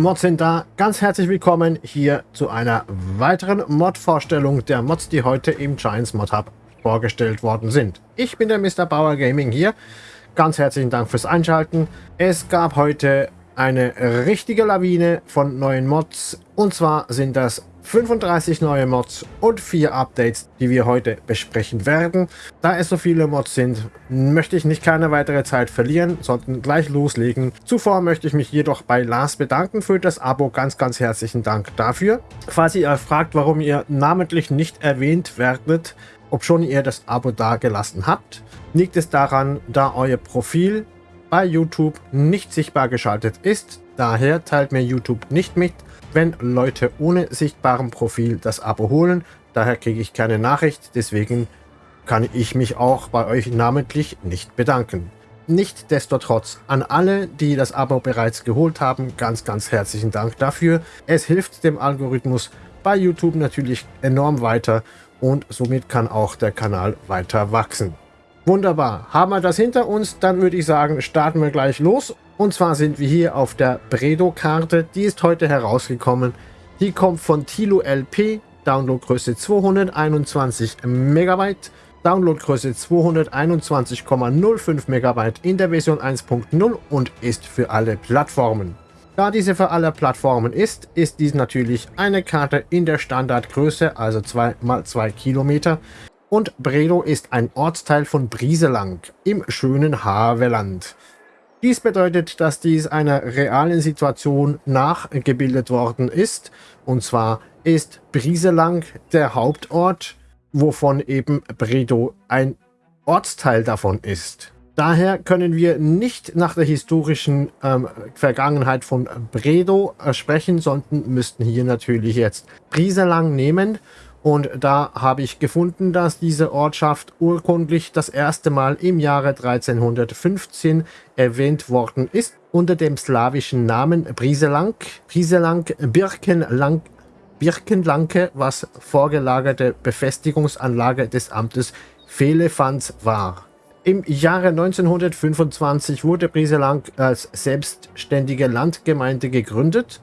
Mods sind da. Ganz herzlich willkommen hier zu einer weiteren Mod-Vorstellung der Mods, die heute im Giants Mod Hub vorgestellt worden sind. Ich bin der Mr. Bauer Gaming hier. Ganz herzlichen Dank fürs Einschalten. Es gab heute eine richtige Lawine von neuen Mods. Und zwar sind das 35 neue Mods und 4 Updates, die wir heute besprechen werden. Da es so viele Mods sind, möchte ich nicht keine weitere Zeit verlieren, sondern gleich loslegen. Zuvor möchte ich mich jedoch bei Lars bedanken für das Abo. Ganz, ganz herzlichen Dank dafür. Falls ihr fragt, warum ihr namentlich nicht erwähnt werdet, ob schon ihr das Abo da gelassen habt, liegt es daran, da euer Profil bei YouTube nicht sichtbar geschaltet ist. Daher teilt mir YouTube nicht mit, wenn Leute ohne sichtbarem Profil das Abo holen. Daher kriege ich keine Nachricht, deswegen kann ich mich auch bei euch namentlich nicht bedanken. Nichtsdestotrotz an alle, die das Abo bereits geholt haben, ganz, ganz herzlichen Dank dafür. Es hilft dem Algorithmus bei YouTube natürlich enorm weiter und somit kann auch der Kanal weiter wachsen. Wunderbar. Haben wir das hinter uns, dann würde ich sagen, starten wir gleich los. Und zwar sind wir hier auf der Bredo-Karte. Die ist heute herausgekommen. Die kommt von Tilo LP. Downloadgröße 221 MB. Downloadgröße 221,05 MB in der Version 1.0 und ist für alle Plattformen. Da diese für alle Plattformen ist, ist dies natürlich eine Karte in der Standardgröße, also 2 x 2 Kilometer, und Bredow ist ein Ortsteil von Brieselang im schönen Havelland. Dies bedeutet, dass dies einer realen Situation nachgebildet worden ist. Und zwar ist Brieselang der Hauptort, wovon eben Bredow ein Ortsteil davon ist. Daher können wir nicht nach der historischen ähm, Vergangenheit von Bredow äh, sprechen, sondern müssten hier natürlich jetzt Brieselang nehmen und da habe ich gefunden, dass diese Ortschaft urkundlich das erste Mal im Jahre 1315 erwähnt worden ist, unter dem slawischen Namen Briselang, Briselang, Birkenlang, Birkenlanke, was vorgelagerte Befestigungsanlage des Amtes Vehlefanz war. Im Jahre 1925 wurde Briselang als selbstständige Landgemeinde gegründet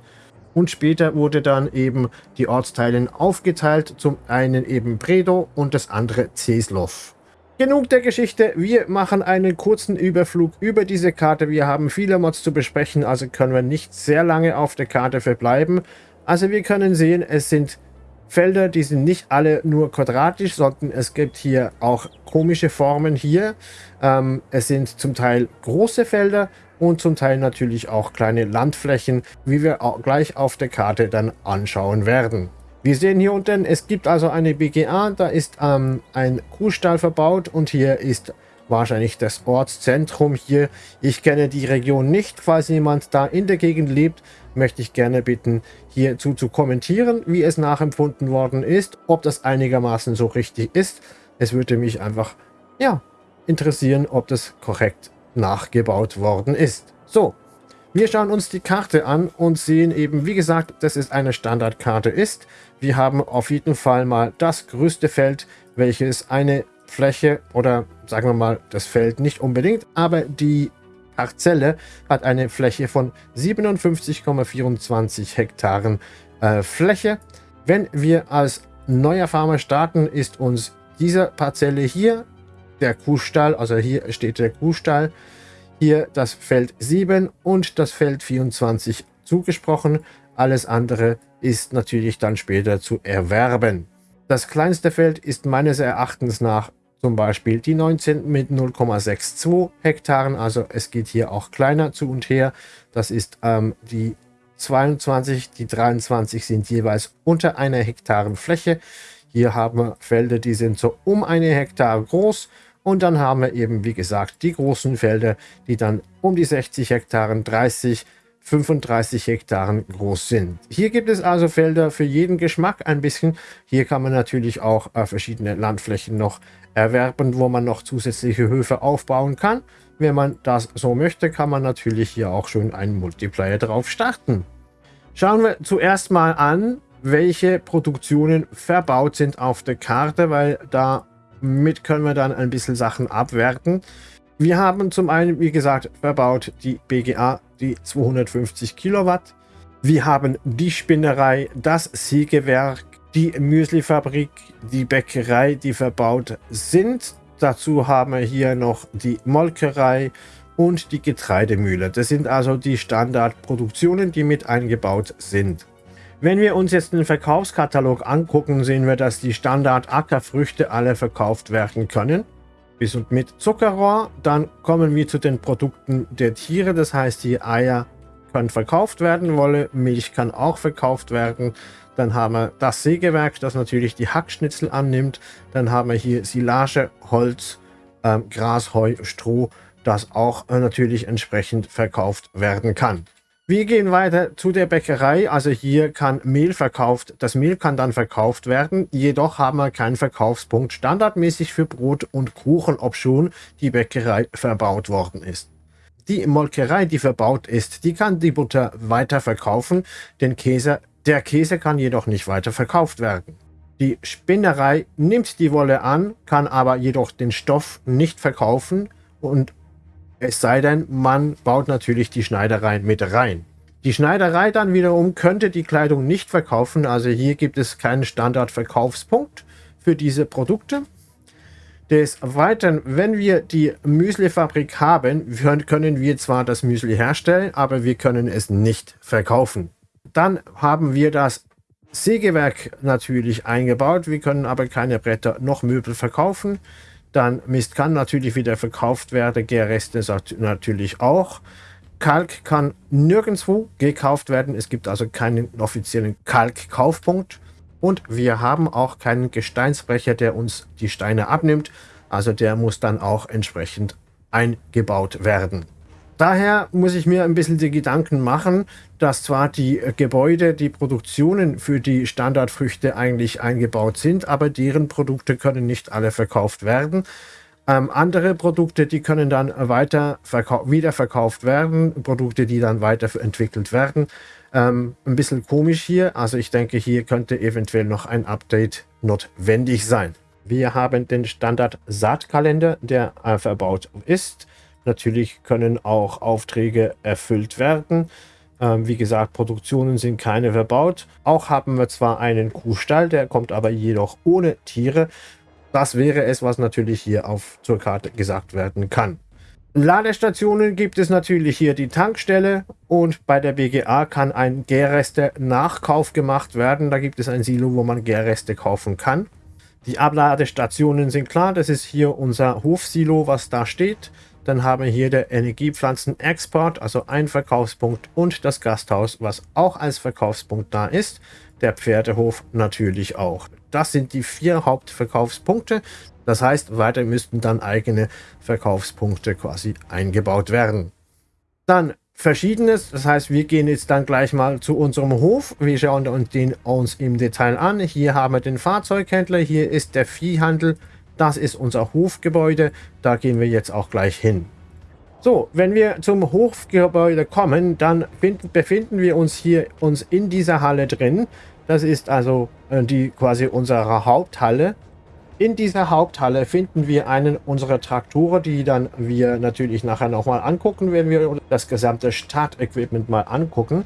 und später wurde dann eben die Ortsteile aufgeteilt, zum einen eben Bredow und das andere Zeslov. Genug der Geschichte, wir machen einen kurzen Überflug über diese Karte. Wir haben viele Mods zu besprechen, also können wir nicht sehr lange auf der Karte verbleiben. Also wir können sehen, es sind Felder, die sind nicht alle nur quadratisch, sondern es gibt hier auch komische Formen hier. Ähm, es sind zum Teil große Felder und zum Teil natürlich auch kleine Landflächen, wie wir auch gleich auf der Karte dann anschauen werden. Wir sehen hier unten, es gibt also eine BGA, da ist ähm, ein Kuhstall verbaut und hier ist wahrscheinlich das Ortszentrum hier. Ich kenne die Region nicht, falls jemand da in der Gegend lebt, möchte ich gerne bitten, hierzu zu kommentieren, wie es nachempfunden worden ist, ob das einigermaßen so richtig ist. Es würde mich einfach, ja, interessieren, ob das korrekt nachgebaut worden ist. So, wir schauen uns die Karte an und sehen eben, wie gesagt, dass es eine Standardkarte ist. Wir haben auf jeden Fall mal das größte Feld, welches eine Fläche oder sagen wir mal das Feld nicht unbedingt, aber die Parzelle hat eine Fläche von 57,24 Hektaren äh, Fläche. Wenn wir als neuer Farmer starten, ist uns diese Parzelle hier der Kuhstall, also hier steht der Kuhstall, hier das Feld 7 und das Feld 24 zugesprochen. Alles andere ist natürlich dann später zu erwerben. Das kleinste Feld ist meines Erachtens nach zum Beispiel die 19 mit 0,62 Hektaren. Also es geht hier auch kleiner zu und her. Das ist ähm, die 22, die 23 sind jeweils unter einer Hektaren Fläche. Hier haben wir Felder, die sind so um eine Hektar groß und dann haben wir eben, wie gesagt, die großen Felder, die dann um die 60 Hektaren, 30, 35 Hektaren groß sind. Hier gibt es also Felder für jeden Geschmack ein bisschen. Hier kann man natürlich auch äh, verschiedene Landflächen noch erwerben, wo man noch zusätzliche Höfe aufbauen kann. Wenn man das so möchte, kann man natürlich hier auch schon einen Multiplayer drauf starten. Schauen wir zuerst mal an, welche Produktionen verbaut sind auf der Karte, weil da mit können wir dann ein bisschen Sachen abwerten. Wir haben zum einen, wie gesagt, verbaut die BGA, die 250 Kilowatt. Wir haben die Spinnerei, das Sägewerk, die Müslifabrik, die Bäckerei, die verbaut sind. Dazu haben wir hier noch die Molkerei und die Getreidemühle. Das sind also die Standardproduktionen, die mit eingebaut sind. Wenn wir uns jetzt den Verkaufskatalog angucken, sehen wir, dass die Standard-Ackerfrüchte alle verkauft werden können. Bis und mit Zuckerrohr. Dann kommen wir zu den Produkten der Tiere. Das heißt, die Eier können verkauft werden, Wolle, Milch kann auch verkauft werden. Dann haben wir das Sägewerk, das natürlich die Hackschnitzel annimmt. Dann haben wir hier Silage, Holz, ähm, Gras, Heu, Stroh, das auch äh, natürlich entsprechend verkauft werden kann. Wir gehen weiter zu der Bäckerei. Also hier kann Mehl verkauft, das Mehl kann dann verkauft werden. Jedoch haben wir keinen Verkaufspunkt standardmäßig für Brot und Kuchen, ob schon die Bäckerei verbaut worden ist. Die Molkerei, die verbaut ist, die kann die Butter weiter verkaufen. Den Käse, der Käse kann jedoch nicht weiter verkauft werden. Die Spinnerei nimmt die Wolle an, kann aber jedoch den Stoff nicht verkaufen und es sei denn, man baut natürlich die Schneiderei mit rein. Die Schneiderei dann wiederum könnte die Kleidung nicht verkaufen. Also hier gibt es keinen Standardverkaufspunkt für diese Produkte. Des Weiteren, wenn wir die Müslifabrik haben, können wir zwar das Müsli herstellen, aber wir können es nicht verkaufen. Dann haben wir das Sägewerk natürlich eingebaut. Wir können aber keine Bretter noch Möbel verkaufen. Dann Mist kann natürlich wieder verkauft werden, Gärreste natürlich auch. Kalk kann nirgendwo gekauft werden. Es gibt also keinen offiziellen Kalkkaufpunkt. Und wir haben auch keinen Gesteinsbrecher, der uns die Steine abnimmt. Also der muss dann auch entsprechend eingebaut werden. Daher muss ich mir ein bisschen die Gedanken machen, dass zwar die Gebäude, die Produktionen für die Standardfrüchte eigentlich eingebaut sind, aber deren Produkte können nicht alle verkauft werden. Ähm, andere Produkte, die können dann weiter wieder verkauft werden, Produkte, die dann weiterentwickelt werden. Ähm, ein bisschen komisch hier, also ich denke, hier könnte eventuell noch ein Update notwendig sein. Wir haben den Standard Saatkalender, der äh, verbaut ist. Natürlich können auch Aufträge erfüllt werden. Ähm, wie gesagt, Produktionen sind keine verbaut. Auch haben wir zwar einen Kuhstall, der kommt aber jedoch ohne Tiere. Das wäre es, was natürlich hier auf zur Karte gesagt werden kann. Ladestationen gibt es natürlich hier die Tankstelle und bei der BGA kann ein Gärreste-Nachkauf gemacht werden. Da gibt es ein Silo, wo man Gärreste kaufen kann. Die Abladestationen sind klar, das ist hier unser Hofsilo, was da steht. Dann haben wir hier der Energiepflanzen-Export, also ein Verkaufspunkt und das Gasthaus, was auch als Verkaufspunkt da ist. Der Pferdehof natürlich auch. Das sind die vier Hauptverkaufspunkte. Das heißt, weiter müssten dann eigene Verkaufspunkte quasi eingebaut werden. Dann Verschiedenes, das heißt, wir gehen jetzt dann gleich mal zu unserem Hof. Wir schauen uns den uns im Detail an. Hier haben wir den Fahrzeughändler, hier ist der Viehhandel, das ist unser Hofgebäude. Da gehen wir jetzt auch gleich hin. So, wenn wir zum Hofgebäude kommen, dann befinden wir uns hier uns in dieser Halle drin. Das ist also äh, die quasi unsere Haupthalle. In dieser Haupthalle finden wir einen unserer Traktoren, die dann wir natürlich nachher nochmal angucken, wenn wir das gesamte Startequipment mal angucken.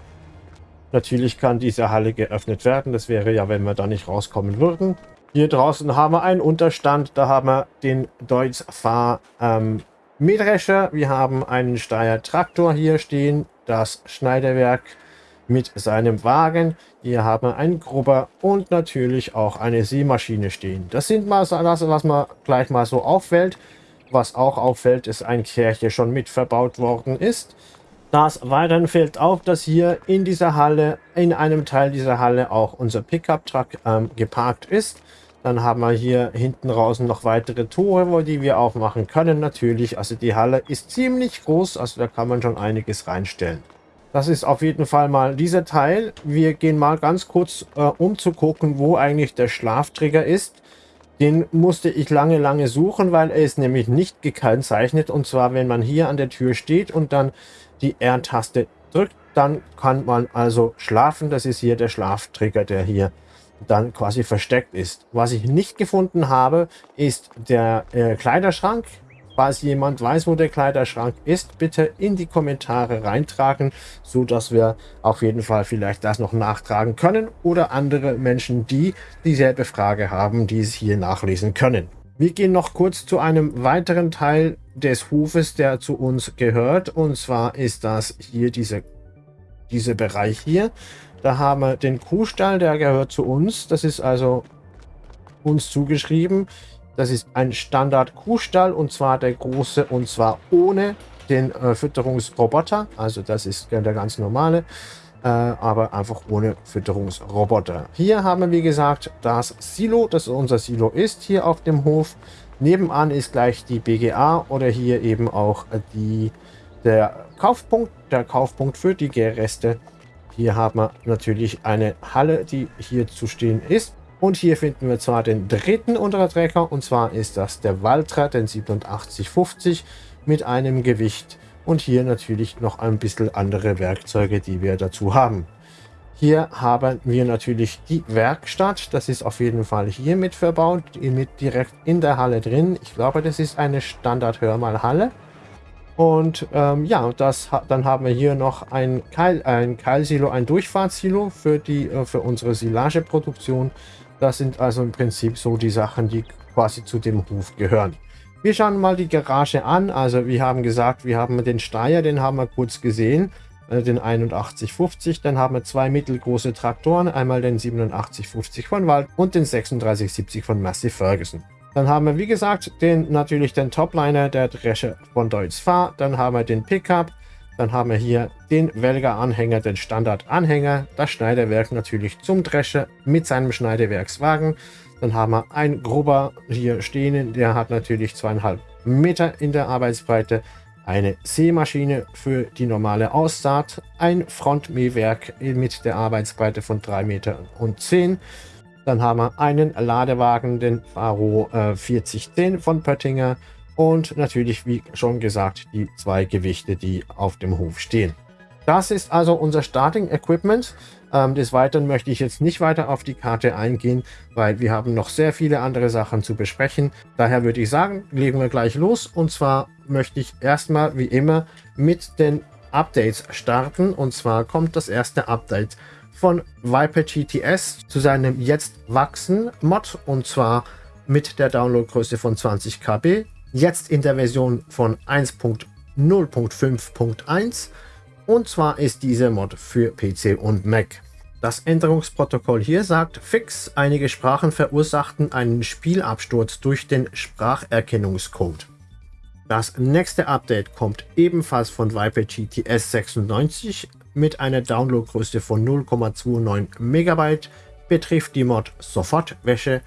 Natürlich kann diese Halle geöffnet werden. Das wäre ja, wenn wir da nicht rauskommen würden. Hier draußen haben wir einen Unterstand. Da haben wir den Deutz Fahr ähm, Mähdrescher. Wir haben einen Steyr Traktor hier stehen. Das Schneiderwerk mit seinem Wagen. Hier haben wir einen Grubber und natürlich auch eine Seemaschine stehen. Das sind mal so das, was man gleich mal so auffällt. Was auch auffällt, ist ein Kärche schon mit verbaut worden ist. Das weiteren fällt auf, dass hier in dieser Halle, in einem Teil dieser Halle auch unser Pickup-Truck ähm, geparkt ist. Dann haben wir hier hinten raus noch weitere Tore, die wir aufmachen können natürlich. Also die Halle ist ziemlich groß, also da kann man schon einiges reinstellen. Das ist auf jeden Fall mal dieser Teil. Wir gehen mal ganz kurz äh, um zu gucken, wo eigentlich der Schlaftrigger ist. Den musste ich lange, lange suchen, weil er ist nämlich nicht gekennzeichnet. Und zwar, wenn man hier an der Tür steht und dann die R-Taste drückt, dann kann man also schlafen. Das ist hier der Schlaftrigger, der hier dann quasi versteckt ist. Was ich nicht gefunden habe, ist der äh, Kleiderschrank Falls jemand weiß, wo der Kleiderschrank ist, bitte in die Kommentare reintragen, so dass wir auf jeden Fall vielleicht das noch nachtragen können oder andere Menschen, die dieselbe Frage haben, die es hier nachlesen können. Wir gehen noch kurz zu einem weiteren Teil des Hofes, der zu uns gehört. Und zwar ist das hier diese, dieser Bereich hier. Da haben wir den Kuhstall, der gehört zu uns. Das ist also uns zugeschrieben. Das ist ein Standard-Kuhstall und zwar der große und zwar ohne den äh, Fütterungsroboter. Also das ist der ganz normale, äh, aber einfach ohne Fütterungsroboter. Hier haben wir wie gesagt das Silo, das unser Silo ist hier auf dem Hof. Nebenan ist gleich die BGA oder hier eben auch die, der Kaufpunkt, der Kaufpunkt für die Gärreste. Hier haben wir natürlich eine Halle, die hier zu stehen ist. Und hier finden wir zwar den dritten Unterträger, und zwar ist das der Valtra, den 8750 mit einem Gewicht. Und hier natürlich noch ein bisschen andere Werkzeuge, die wir dazu haben. Hier haben wir natürlich die Werkstatt. Das ist auf jeden Fall hier mit verbaut, mit direkt in der Halle drin. Ich glaube, das ist eine Standard-Hörmal-Halle. Und ähm, ja, das, dann haben wir hier noch ein, Keil, ein Keilsilo, ein Durchfahrtssilo für, die, äh, für unsere Silageproduktion. Das sind also im Prinzip so die Sachen, die quasi zu dem Hof gehören. Wir schauen mal die Garage an. Also wir haben gesagt, wir haben den Steier, den haben wir kurz gesehen, äh, den 8150. Dann haben wir zwei mittelgroße Traktoren, einmal den 8750 von Wald und den 3670 von Massey Ferguson. Dann haben wir, wie gesagt, den natürlich den Topliner der Dresche von Deutz Fahr. Dann haben wir den Pickup, dann haben wir hier den Welger-Anhänger, den Standard-Anhänger, das Schneiderwerk natürlich zum Drescher mit seinem Schneidewerkswagen. Dann haben wir ein Grubber hier stehen, der hat natürlich zweieinhalb Meter in der Arbeitsbreite. Eine Sämaschine für die normale Aussaat, ein Frontmähwerk mit der Arbeitsbreite von 3 Meter und 10 Dann haben wir einen Ladewagen, den Faro äh, 4010 von Pöttinger und natürlich, wie schon gesagt, die zwei Gewichte, die auf dem Hof stehen. Das ist also unser Starting Equipment. Ähm, des Weiteren möchte ich jetzt nicht weiter auf die Karte eingehen, weil wir haben noch sehr viele andere Sachen zu besprechen. Daher würde ich sagen, legen wir gleich los. Und zwar möchte ich erstmal, wie immer, mit den Updates starten. Und zwar kommt das erste Update von Viper GTS zu seinem jetzt wachsen Mod. Und zwar mit der Downloadgröße von 20 KB jetzt in der Version von 1.0.5.1 und zwar ist diese Mod für PC und Mac. Das Änderungsprotokoll hier sagt, fix, einige Sprachen verursachten einen Spielabsturz durch den Spracherkennungscode. Das nächste Update kommt ebenfalls von Viper GTS 96 mit einer Downloadgröße von 0,29 MB, betrifft die Mod Sofortwäsche,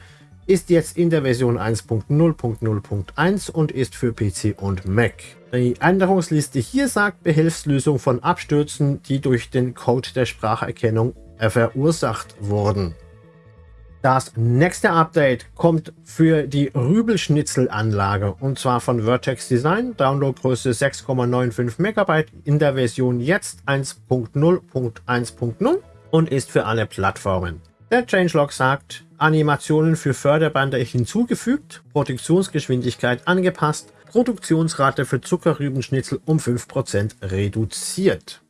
ist jetzt in der Version 1.0.0.1 und ist für PC und Mac. Die Änderungsliste hier sagt Behelfslösung von Abstürzen, die durch den Code der Spracherkennung verursacht wurden. Das nächste Update kommt für die Rübelschnitzelanlage und zwar von Vertex Design, Downloadgröße 6,95 MB in der Version jetzt 1.0.1.0 und ist für alle Plattformen. Der Changelog sagt, Animationen für Förderbande hinzugefügt, Produktionsgeschwindigkeit angepasst, Produktionsrate für Zuckerrübenschnitzel um 5% reduziert.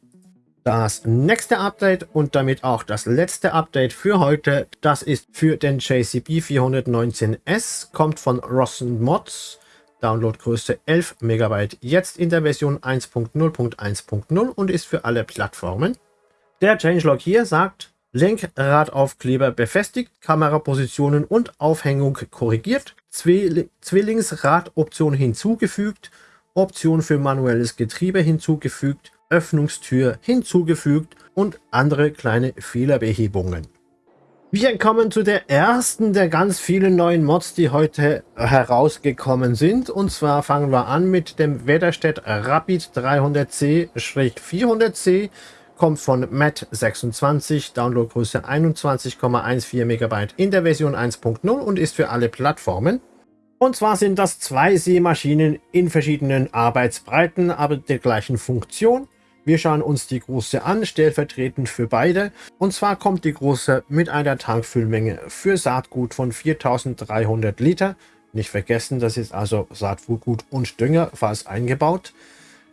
Das nächste Update und damit auch das letzte Update für heute, das ist für den JCB 419S, kommt von Rossen Mods, Downloadgröße 11 MB, jetzt in der Version 1.0.1.0 und ist für alle Plattformen. Der Changelog hier sagt, Lenkradaufkleber befestigt, Kamerapositionen und Aufhängung korrigiert, Zwillingsradoption hinzugefügt, Option für manuelles Getriebe hinzugefügt, Öffnungstür hinzugefügt und andere kleine Fehlerbehebungen. Wir kommen zu der ersten der ganz vielen neuen Mods, die heute herausgekommen sind. Und zwar fangen wir an mit dem Wetterstedt Rapid 300C-400C kommt von Matt26, Downloadgröße 21,14 MB in der Version 1.0 und ist für alle Plattformen. Und zwar sind das zwei Seemaschinen in verschiedenen Arbeitsbreiten, aber der gleichen Funktion. Wir schauen uns die große an, stellvertretend für beide. Und zwar kommt die große mit einer Tankfüllmenge für Saatgut von 4300 Liter Nicht vergessen, das ist also Saatgut und Dünger fast eingebaut.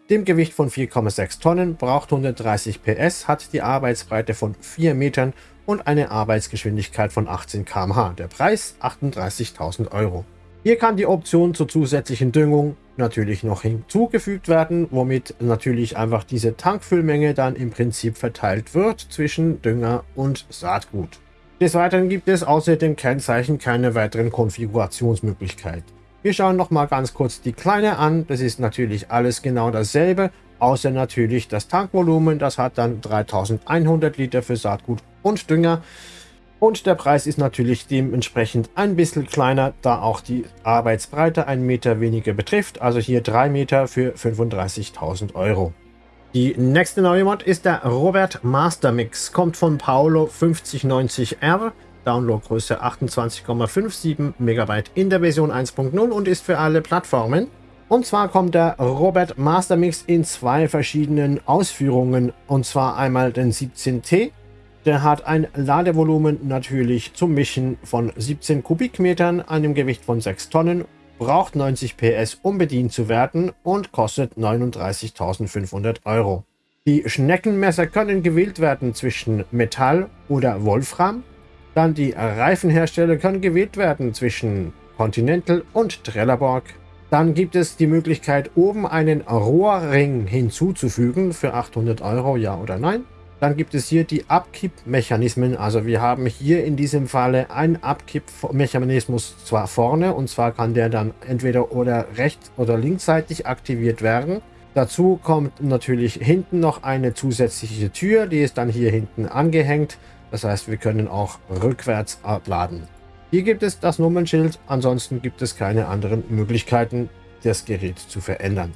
Dem Gewicht von 4,6 Tonnen, braucht 130 PS, hat die Arbeitsbreite von 4 Metern und eine Arbeitsgeschwindigkeit von 18 km/h. Der Preis 38.000 Euro. Hier kann die Option zur zusätzlichen Düngung natürlich noch hinzugefügt werden, womit natürlich einfach diese Tankfüllmenge dann im Prinzip verteilt wird zwischen Dünger und Saatgut. Des Weiteren gibt es außer dem Kennzeichen keine weiteren Konfigurationsmöglichkeiten. Wir schauen noch mal ganz kurz die kleine an. Das ist natürlich alles genau dasselbe, außer natürlich das Tankvolumen. Das hat dann 3100 Liter für Saatgut und Dünger. Und der Preis ist natürlich dementsprechend ein bisschen kleiner, da auch die Arbeitsbreite ein Meter weniger betrifft. Also hier 3 Meter für 35.000 Euro. Die nächste neue Mod ist der Robert Master Mix. Kommt von Paolo 5090R. Downloadgröße 28,57 MB in der Version 1.0 und ist für alle Plattformen. Und zwar kommt der Robert Master Mix in zwei verschiedenen Ausführungen. Und zwar einmal den 17T der hat ein Ladevolumen natürlich zum Mischen von 17 Kubikmetern, einem Gewicht von 6 Tonnen, braucht 90 PS, um bedient zu werden und kostet 39.500 Euro. Die Schneckenmesser können gewählt werden zwischen Metall oder Wolfram. Dann die Reifenhersteller können gewählt werden zwischen Continental und Trelleborg. Dann gibt es die Möglichkeit, oben einen Rohrring hinzuzufügen für 800 Euro, ja oder nein. Dann gibt es hier die Abkippmechanismen. Also wir haben hier in diesem Falle einen Abkippmechanismus zwar vorne und zwar kann der dann entweder oder rechts oder linksseitig aktiviert werden. Dazu kommt natürlich hinten noch eine zusätzliche Tür, die ist dann hier hinten angehängt. Das heißt, wir können auch rückwärts abladen. Hier gibt es das Nummernschild, ansonsten gibt es keine anderen Möglichkeiten, das Gerät zu verändern.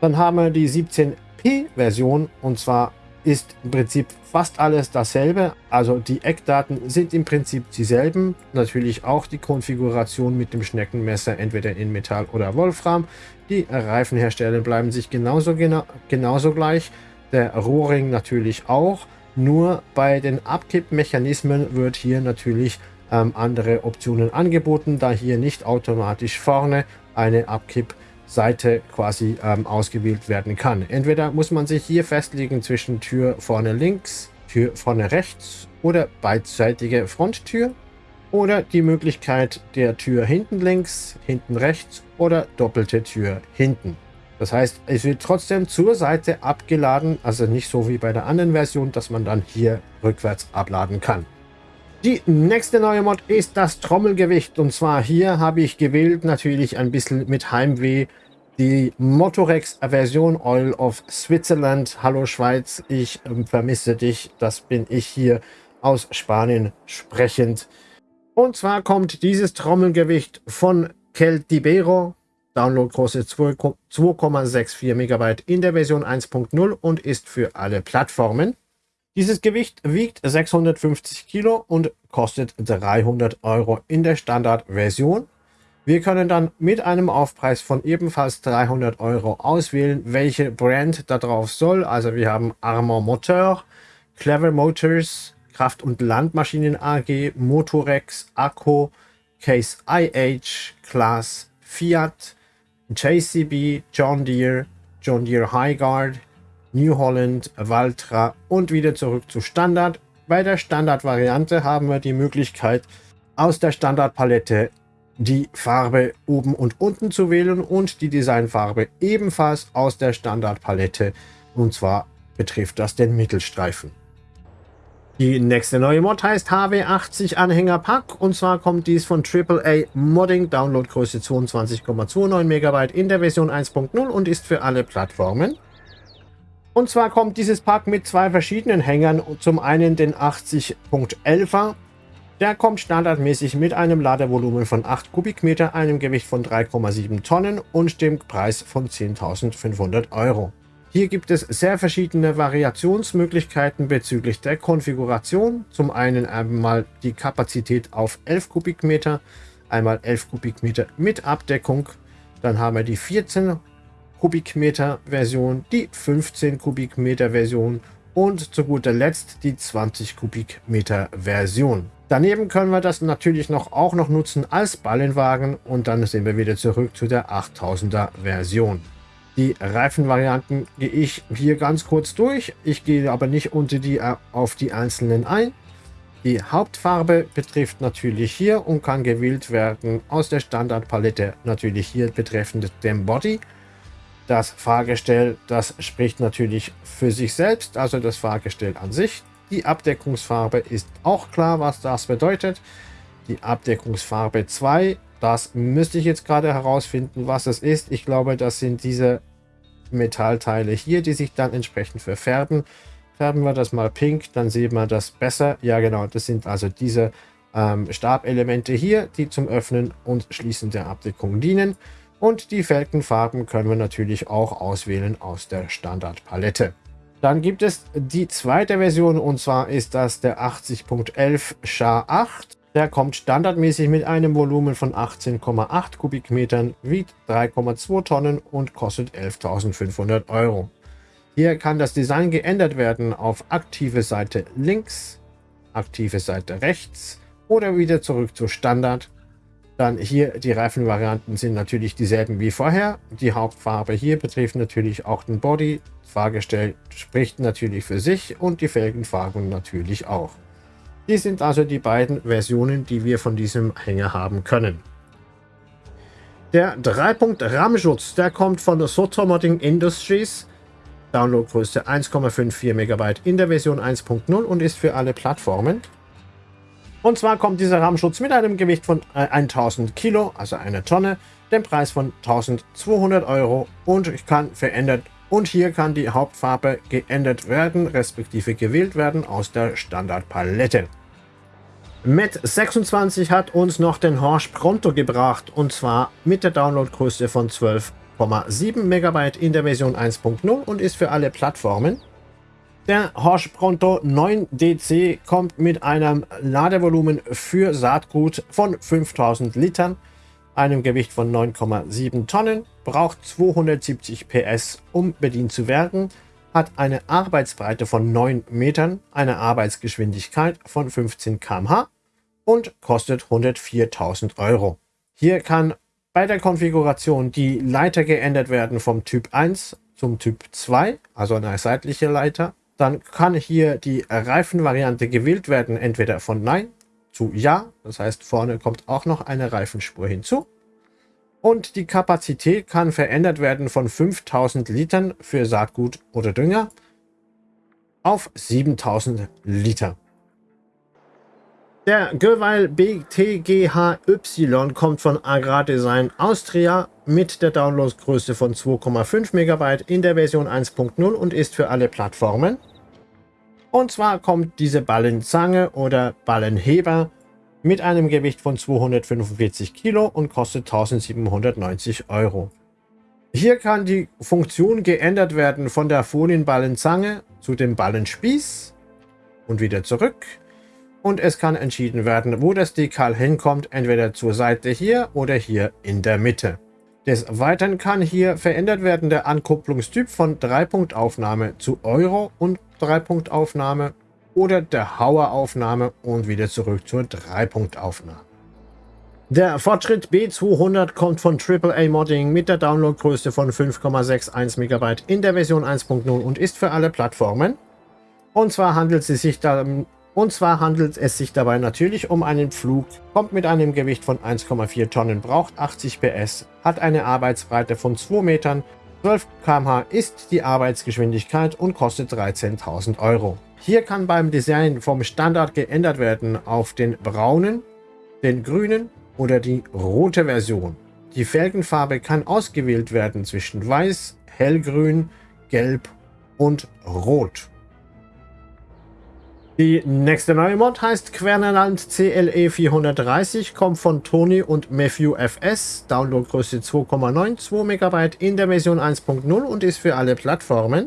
Dann haben wir die 17P-Version und zwar ist im Prinzip fast alles dasselbe. Also die Eckdaten sind im Prinzip dieselben. Natürlich auch die Konfiguration mit dem Schneckenmesser entweder in Metall oder Wolfram. Die Reifenhersteller bleiben sich genauso, gena genauso gleich. Der Rohring natürlich auch. Nur bei den Abkippmechanismen wird hier natürlich ähm, andere Optionen angeboten, da hier nicht automatisch vorne eine Abkipp Seite quasi ähm, ausgewählt werden kann. Entweder muss man sich hier festlegen zwischen Tür vorne links, Tür vorne rechts oder beidseitige Fronttür oder die Möglichkeit der Tür hinten links, hinten rechts oder doppelte Tür hinten. Das heißt, es wird trotzdem zur Seite abgeladen, also nicht so wie bei der anderen Version, dass man dann hier rückwärts abladen kann. Die nächste neue Mod ist das Trommelgewicht. Und zwar hier habe ich gewählt, natürlich ein bisschen mit Heimweh, die Motorex-Version Oil of Switzerland. Hallo Schweiz, ich äh, vermisse dich. Das bin ich hier aus Spanien sprechend. Und zwar kommt dieses Trommelgewicht von Celtibero. Downloadgröße 2,64 MB in der Version 1.0 und ist für alle Plattformen. Dieses Gewicht wiegt 650 Kilo und kostet 300 Euro in der Standardversion. Wir können dann mit einem Aufpreis von ebenfalls 300 Euro auswählen, welche Brand da drauf soll. Also wir haben Armor Motor, Clever Motors, Kraft- und Landmaschinen AG, Motorex, Akku, Case IH, Class, Fiat, JCB, John Deere, John Deere Highguard, New Holland, Valtra und wieder zurück zu Standard. Bei der Standardvariante haben wir die Möglichkeit, aus der Standardpalette die Farbe oben und unten zu wählen und die Designfarbe ebenfalls aus der Standardpalette. Und zwar betrifft das den Mittelstreifen. Die nächste neue Mod heißt HW80 Anhänger Pack und zwar kommt dies von AAA Modding, Downloadgröße 22,29 MB in der Version 1.0 und ist für alle Plattformen. Und zwar kommt dieses Pack mit zwei verschiedenen Hängern, zum einen den 80.11er der kommt standardmäßig mit einem Ladevolumen von 8 Kubikmeter, einem Gewicht von 3,7 Tonnen und dem Preis von 10.500 Euro. Hier gibt es sehr verschiedene Variationsmöglichkeiten bezüglich der Konfiguration. Zum einen einmal die Kapazität auf 11 Kubikmeter, einmal 11 Kubikmeter mit Abdeckung. Dann haben wir die 14 Kubikmeter Version, die 15 Kubikmeter Version und zu guter Letzt die 20 Kubikmeter Version. Daneben können wir das natürlich noch auch noch nutzen als Ballenwagen und dann sind wir wieder zurück zu der 8000er Version. Die Reifenvarianten gehe ich hier ganz kurz durch. Ich gehe aber nicht unter die äh, auf die einzelnen ein. Die Hauptfarbe betrifft natürlich hier und kann gewählt werden aus der Standardpalette natürlich hier betreffend dem Body. Das Fahrgestell, das spricht natürlich für sich selbst, also das Fahrgestell an sich. Die Abdeckungsfarbe ist auch klar, was das bedeutet. Die Abdeckungsfarbe 2, das müsste ich jetzt gerade herausfinden, was es ist. Ich glaube, das sind diese Metallteile hier, die sich dann entsprechend verfärben. Färben wir das mal pink, dann sieht man das besser. Ja genau, das sind also diese ähm, Stabelemente hier, die zum Öffnen und Schließen der Abdeckung dienen. Und die Felgenfarben können wir natürlich auch auswählen aus der Standardpalette. Dann gibt es die zweite Version und zwar ist das der 80.11 SHA-8. Der kommt standardmäßig mit einem Volumen von 18,8 Kubikmetern, wiegt 3,2 Tonnen und kostet 11.500 Euro. Hier kann das Design geändert werden auf aktive Seite links, aktive Seite rechts oder wieder zurück zu Standard. Dann hier die Reifenvarianten sind natürlich dieselben wie vorher. Die Hauptfarbe hier betrifft natürlich auch den Body. Fahrgestell spricht natürlich für sich und die Felgenfarben natürlich auch. Die sind also die beiden Versionen, die wir von diesem Hänger haben können. Der 3-Punkt-Rahmenschutz, der kommt von Sotomodding Industries. Downloadgröße 1,54 MB in der Version 1.0 und ist für alle Plattformen. Und zwar kommt dieser Rahmenschutz mit einem Gewicht von 1000 äh, Kilo, also einer Tonne, dem Preis von 1200 Euro und kann verändert und hier kann die Hauptfarbe geändert werden, respektive gewählt werden aus der Standardpalette. Met 26 hat uns noch den Horsch Pronto gebracht und zwar mit der Downloadgröße von 12,7 MB in der Version 1.0 und ist für alle Plattformen. Der Horsch Pronto 9DC kommt mit einem Ladevolumen für Saatgut von 5000 Litern, einem Gewicht von 9,7 Tonnen, braucht 270 PS, um bedient zu werden, hat eine Arbeitsbreite von 9 Metern, eine Arbeitsgeschwindigkeit von 15 km/h und kostet 104.000 Euro. Hier kann bei der Konfiguration die Leiter geändert werden vom Typ 1 zum Typ 2, also eine seitliche Leiter. Dann kann hier die Reifenvariante gewählt werden, entweder von Nein zu Ja, das heißt vorne kommt auch noch eine Reifenspur hinzu. Und die Kapazität kann verändert werden von 5000 Litern für Saatgut oder Dünger auf 7000 Liter. Der Göweil BTGHY kommt von Agrardesign Austria mit der Downloadgröße von 2,5 MB in der Version 1.0 und ist für alle Plattformen. Und zwar kommt diese Ballenzange oder Ballenheber mit einem Gewicht von 245 Kilo und kostet 1790 Euro. Hier kann die Funktion geändert werden von der Folienballenzange zu dem Ballenspieß und wieder zurück. Und es kann entschieden werden, wo das Dekal hinkommt, entweder zur Seite hier oder hier in der Mitte. Des Weiteren kann hier verändert werden der Ankupplungstyp von 3-Punkt-Aufnahme zu Euro und 3-Punkt-Aufnahme oder der Hauer-Aufnahme und wieder zurück zur 3-Punkt-Aufnahme. Der Fortschritt B200 kommt von AAA Modding mit der Downloadgröße von 5,61 MB in der Version 1.0 und ist für alle Plattformen. Und zwar handelt es sich da, und zwar handelt es sich dabei natürlich um einen Flug, kommt mit einem Gewicht von 1,4 Tonnen, braucht 80 PS, hat eine Arbeitsbreite von 2 Metern, 12 km/h ist die Arbeitsgeschwindigkeit und kostet 13.000 Euro. Hier kann beim Design vom Standard geändert werden auf den braunen, den grünen oder die rote Version. Die Felgenfarbe kann ausgewählt werden zwischen weiß, hellgrün, gelb und rot. Die nächste neue Mod heißt Quernerland CLE 430, kommt von Tony und Matthew FS, Downloadgröße 2,92 MB in der Version 1.0 und ist für alle Plattformen.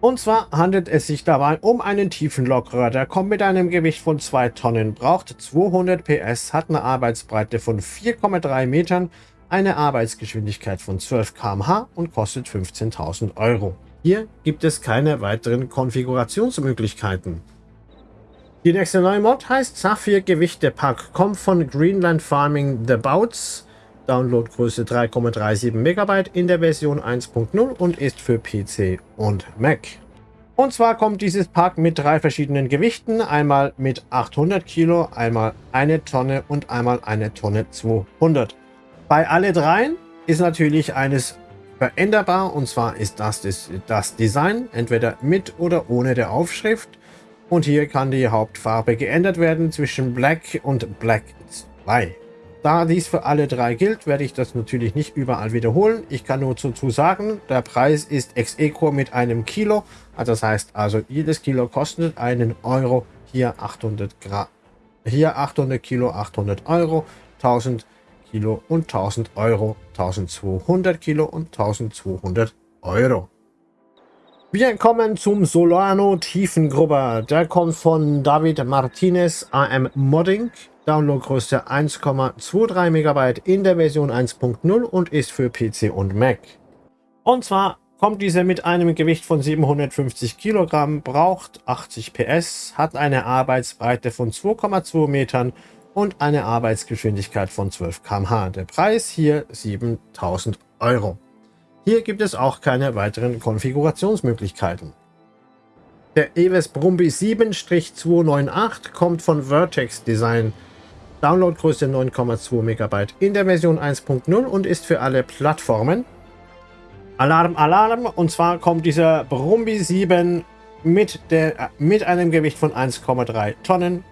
Und zwar handelt es sich dabei um einen Tiefenlokrohr, der kommt mit einem Gewicht von 2 Tonnen, braucht 200 PS, hat eine Arbeitsbreite von 4,3 Metern, eine Arbeitsgeschwindigkeit von 12 km/h und kostet 15.000 Euro. Hier gibt es keine weiteren Konfigurationsmöglichkeiten. Die nächste neue Mod heißt Saphir Gewichte Pack, kommt von Greenland Farming The Bouts. Downloadgröße 3,37 MB in der Version 1.0 und ist für PC und Mac. Und zwar kommt dieses Pack mit drei verschiedenen Gewichten. Einmal mit 800 Kilo, einmal eine Tonne und einmal eine Tonne 200. Bei alle dreien ist natürlich eines veränderbar und zwar ist das das, das Design, entweder mit oder ohne der Aufschrift. Und hier kann die Hauptfarbe geändert werden zwischen Black und Black 2. Da dies für alle drei gilt, werde ich das natürlich nicht überall wiederholen. Ich kann nur dazu sagen, der Preis ist ex equo mit einem Kilo. Also das heißt also, jedes Kilo kostet einen Euro. Hier 800 Gramm. Hier 800 Kilo, 800 Euro. 1000 Kilo und 1000 Euro. 1200 Kilo und 1200 Euro. Wir kommen zum Solano Tiefengrubber. Der kommt von David Martinez AM Modding. Downloadgröße 1,23 MB in der Version 1.0 und ist für PC und Mac. Und zwar kommt dieser mit einem Gewicht von 750 Kilogramm, braucht 80 PS, hat eine Arbeitsbreite von 2,2 Metern und eine Arbeitsgeschwindigkeit von 12 km/h. Der Preis hier 7000 Euro. Hier gibt es auch keine weiteren Konfigurationsmöglichkeiten. Der Eves Brumby 7-298 kommt von Vertex Design Downloadgröße 9,2 MB in der Version 1.0 und ist für alle Plattformen. Alarm, Alarm! Und zwar kommt dieser Brumby 7 mit, der, äh, mit einem Gewicht von 1,3 Tonnen,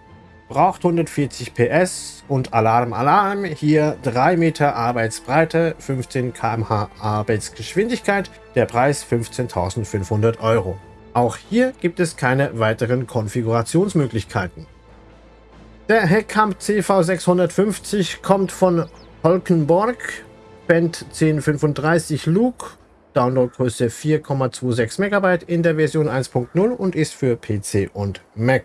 braucht 140 PS und Alarm, Alarm! Hier 3 Meter Arbeitsbreite, 15 km/h Arbeitsgeschwindigkeit, der Preis 15.500 Euro. Auch hier gibt es keine weiteren Konfigurationsmöglichkeiten. Der Heckkamp CV650 kommt von Holkenborg, Band 1035 Luke, Downloadgröße 4,26 MB in der Version 1.0 und ist für PC und Mac.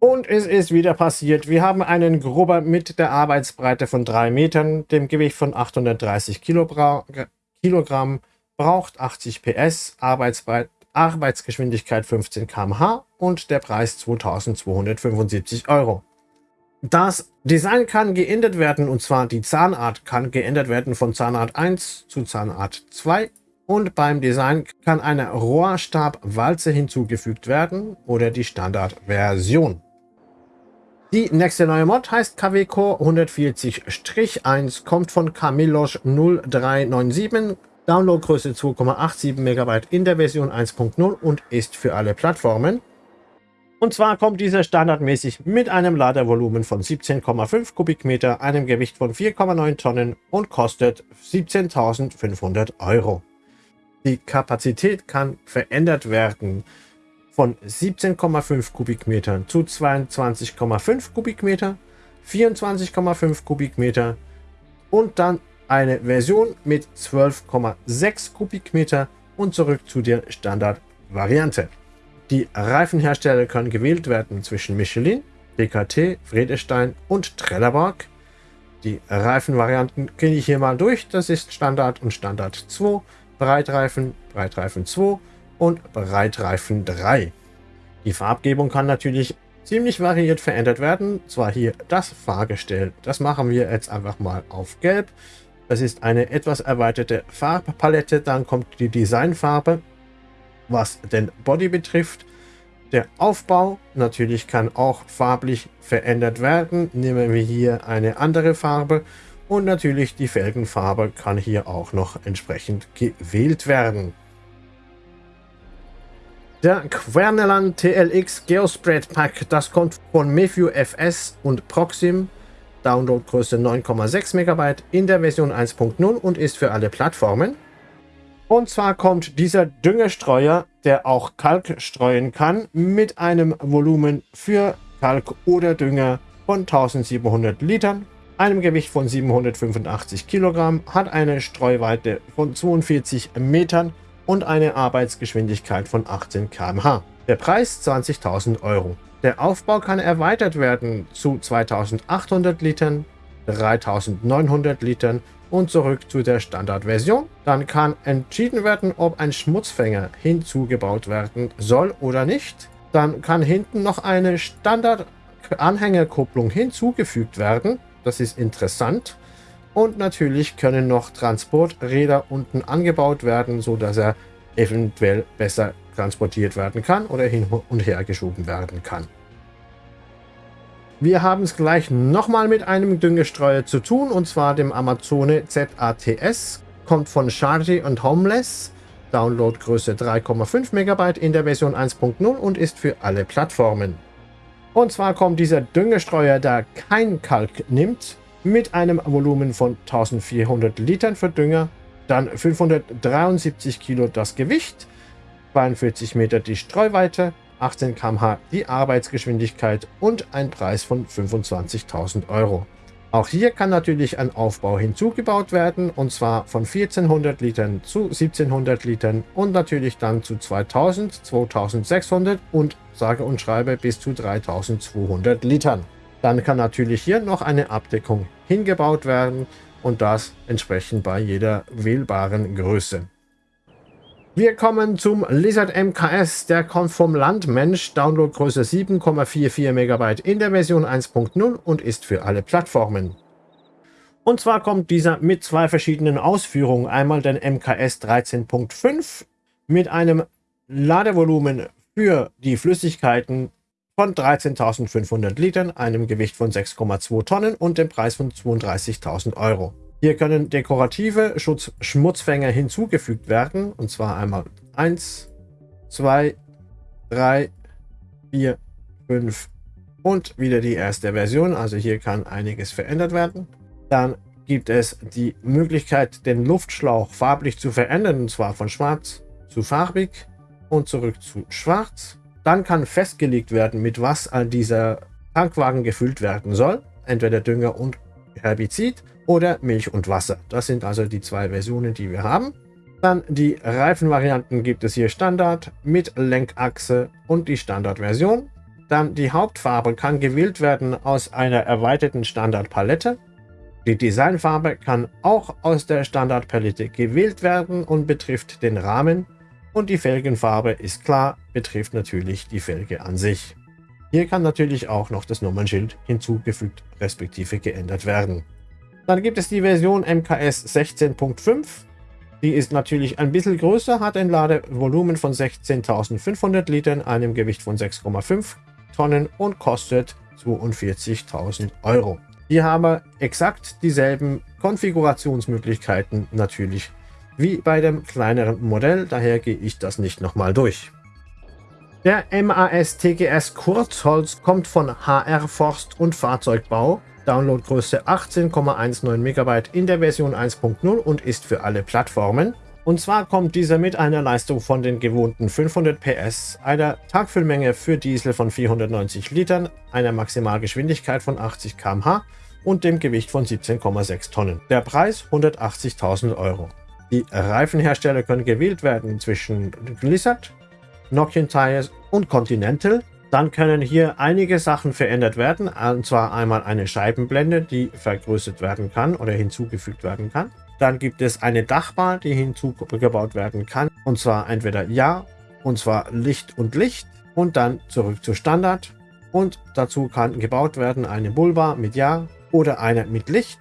Und es ist wieder passiert. Wir haben einen Grubber mit der Arbeitsbreite von 3 Metern, dem Gewicht von 830 Kilogramm, braucht 80 PS, Arbeitsbreite Arbeitsgeschwindigkeit 15 km/h und der Preis 2275 Euro. Das Design kann geändert werden und zwar die Zahnart kann geändert werden von Zahnart 1 zu Zahnart 2 und beim Design kann eine Rohrstabwalze hinzugefügt werden oder die Standardversion. Die nächste neue Mod heißt KWCO 140-1, kommt von Camillos 0397 Downloadgröße 2,87 MB in der Version 1.0 und ist für alle Plattformen. Und zwar kommt dieser standardmäßig mit einem Ladevolumen von 17,5 Kubikmeter, einem Gewicht von 4,9 Tonnen und kostet 17.500 Euro. Die Kapazität kann verändert werden von 17,5 Kubikmetern zu 22,5 Kubikmeter, 24,5 Kubikmeter und dann eine Version mit 12,6 Kubikmeter und zurück zu der Standardvariante. Die Reifenhersteller können gewählt werden zwischen Michelin, DKT, Friedestein und Trelleborg. Die Reifenvarianten gehe ich hier mal durch. Das ist Standard und Standard 2, Breitreifen, Breitreifen 2 und Breitreifen 3. Die Farbgebung kann natürlich ziemlich variiert verändert werden. Zwar hier das Fahrgestell. Das machen wir jetzt einfach mal auf Gelb. Das ist eine etwas erweiterte Farbpalette. Dann kommt die Designfarbe, was den Body betrifft. Der Aufbau natürlich kann auch farblich verändert werden. Nehmen wir hier eine andere Farbe. Und natürlich die Felgenfarbe kann hier auch noch entsprechend gewählt werden. Der Querneland TLX Geospread Pack, das kommt von Mefew FS und Proxim. Downloadgröße 9,6 MB in der Version 1.0 und ist für alle Plattformen. Und zwar kommt dieser Düngestreuer, der auch Kalk streuen kann, mit einem Volumen für Kalk oder Dünger von 1700 Litern, einem Gewicht von 785 Kilogramm, hat eine Streuweite von 42 Metern und eine Arbeitsgeschwindigkeit von 18 km/h. Der Preis 20.000 Euro. Der Aufbau kann erweitert werden zu 2800 Litern, 3900 Litern und zurück zu der Standardversion. Dann kann entschieden werden, ob ein Schmutzfänger hinzugebaut werden soll oder nicht. Dann kann hinten noch eine Standard-Anhängerkupplung hinzugefügt werden. Das ist interessant. Und natürlich können noch Transporträder unten angebaut werden, sodass er eventuell besser transportiert werden kann oder hin und her geschoben werden kann. Wir haben es gleich nochmal mit einem Düngestreuer zu tun, und zwar dem Amazone ZATS. Kommt von Chargy und Homeless. Downloadgröße 3,5 MB in der Version 1.0 und ist für alle Plattformen. Und zwar kommt dieser Düngestreuer, der kein Kalk nimmt, mit einem Volumen von 1400 Litern für Dünger, dann 573 Kilo das Gewicht, 42 Meter die Streuweite, 18 km/h die Arbeitsgeschwindigkeit und ein Preis von 25.000 Euro. Auch hier kann natürlich ein Aufbau hinzugebaut werden und zwar von 1400 Litern zu 1700 Litern und natürlich dann zu 2000, 2600 und sage und schreibe bis zu 3200 Litern. Dann kann natürlich hier noch eine Abdeckung hingebaut werden und das entsprechend bei jeder wählbaren Größe. Wir kommen zum Lizard MKS, der kommt vom Landmensch, Downloadgröße 7,44 MB in der Version 1.0 und ist für alle Plattformen. Und zwar kommt dieser mit zwei verschiedenen Ausführungen. Einmal den MKS 13.5 mit einem Ladevolumen für die Flüssigkeiten von 13.500 Litern, einem Gewicht von 6,2 Tonnen und dem Preis von 32.000 Euro. Hier können dekorative Schutz Schmutzfänger hinzugefügt werden. Und zwar einmal 1, 2, 3, 4, 5 und wieder die erste Version. Also hier kann einiges verändert werden. Dann gibt es die Möglichkeit, den Luftschlauch farblich zu verändern. Und zwar von schwarz zu farbig und zurück zu schwarz. Dann kann festgelegt werden, mit was all dieser Tankwagen gefüllt werden soll. Entweder Dünger und Herbizid oder Milch und Wasser. Das sind also die zwei Versionen, die wir haben. Dann die Reifenvarianten gibt es hier Standard mit Lenkachse und die Standardversion. Dann die Hauptfarbe kann gewählt werden aus einer erweiterten Standardpalette. Die Designfarbe kann auch aus der Standardpalette gewählt werden und betrifft den Rahmen. Und die Felgenfarbe ist klar, betrifft natürlich die Felge an sich. Hier kann natürlich auch noch das Nummernschild hinzugefügt respektive geändert werden. Dann gibt es die Version MKS 16.5. Die ist natürlich ein bisschen größer, hat ein Ladevolumen von 16.500 Litern, einem Gewicht von 6,5 Tonnen und kostet 42.000 Euro. Hier haben wir exakt dieselben Konfigurationsmöglichkeiten natürlich wie bei dem kleineren Modell, daher gehe ich das nicht nochmal durch. Der MAS TGS Kurzholz kommt von HR Forst und Fahrzeugbau, Downloadgröße 18,19 MB in der Version 1.0 und ist für alle Plattformen. Und zwar kommt dieser mit einer Leistung von den gewohnten 500 PS, einer Tagfüllmenge für Diesel von 490 Litern, einer Maximalgeschwindigkeit von 80 km/h und dem Gewicht von 17,6 Tonnen. Der Preis 180.000 Euro. Die Reifenhersteller können gewählt werden zwischen Blizzard, Nokian Tires und Continental. Dann können hier einige Sachen verändert werden, und zwar einmal eine Scheibenblende, die vergrößert werden kann oder hinzugefügt werden kann. Dann gibt es eine Dachbar, die hinzugebaut werden kann, und zwar entweder Ja, und zwar Licht und Licht, und dann zurück zu Standard. Und dazu kann gebaut werden eine Bullbar mit Ja oder eine mit Licht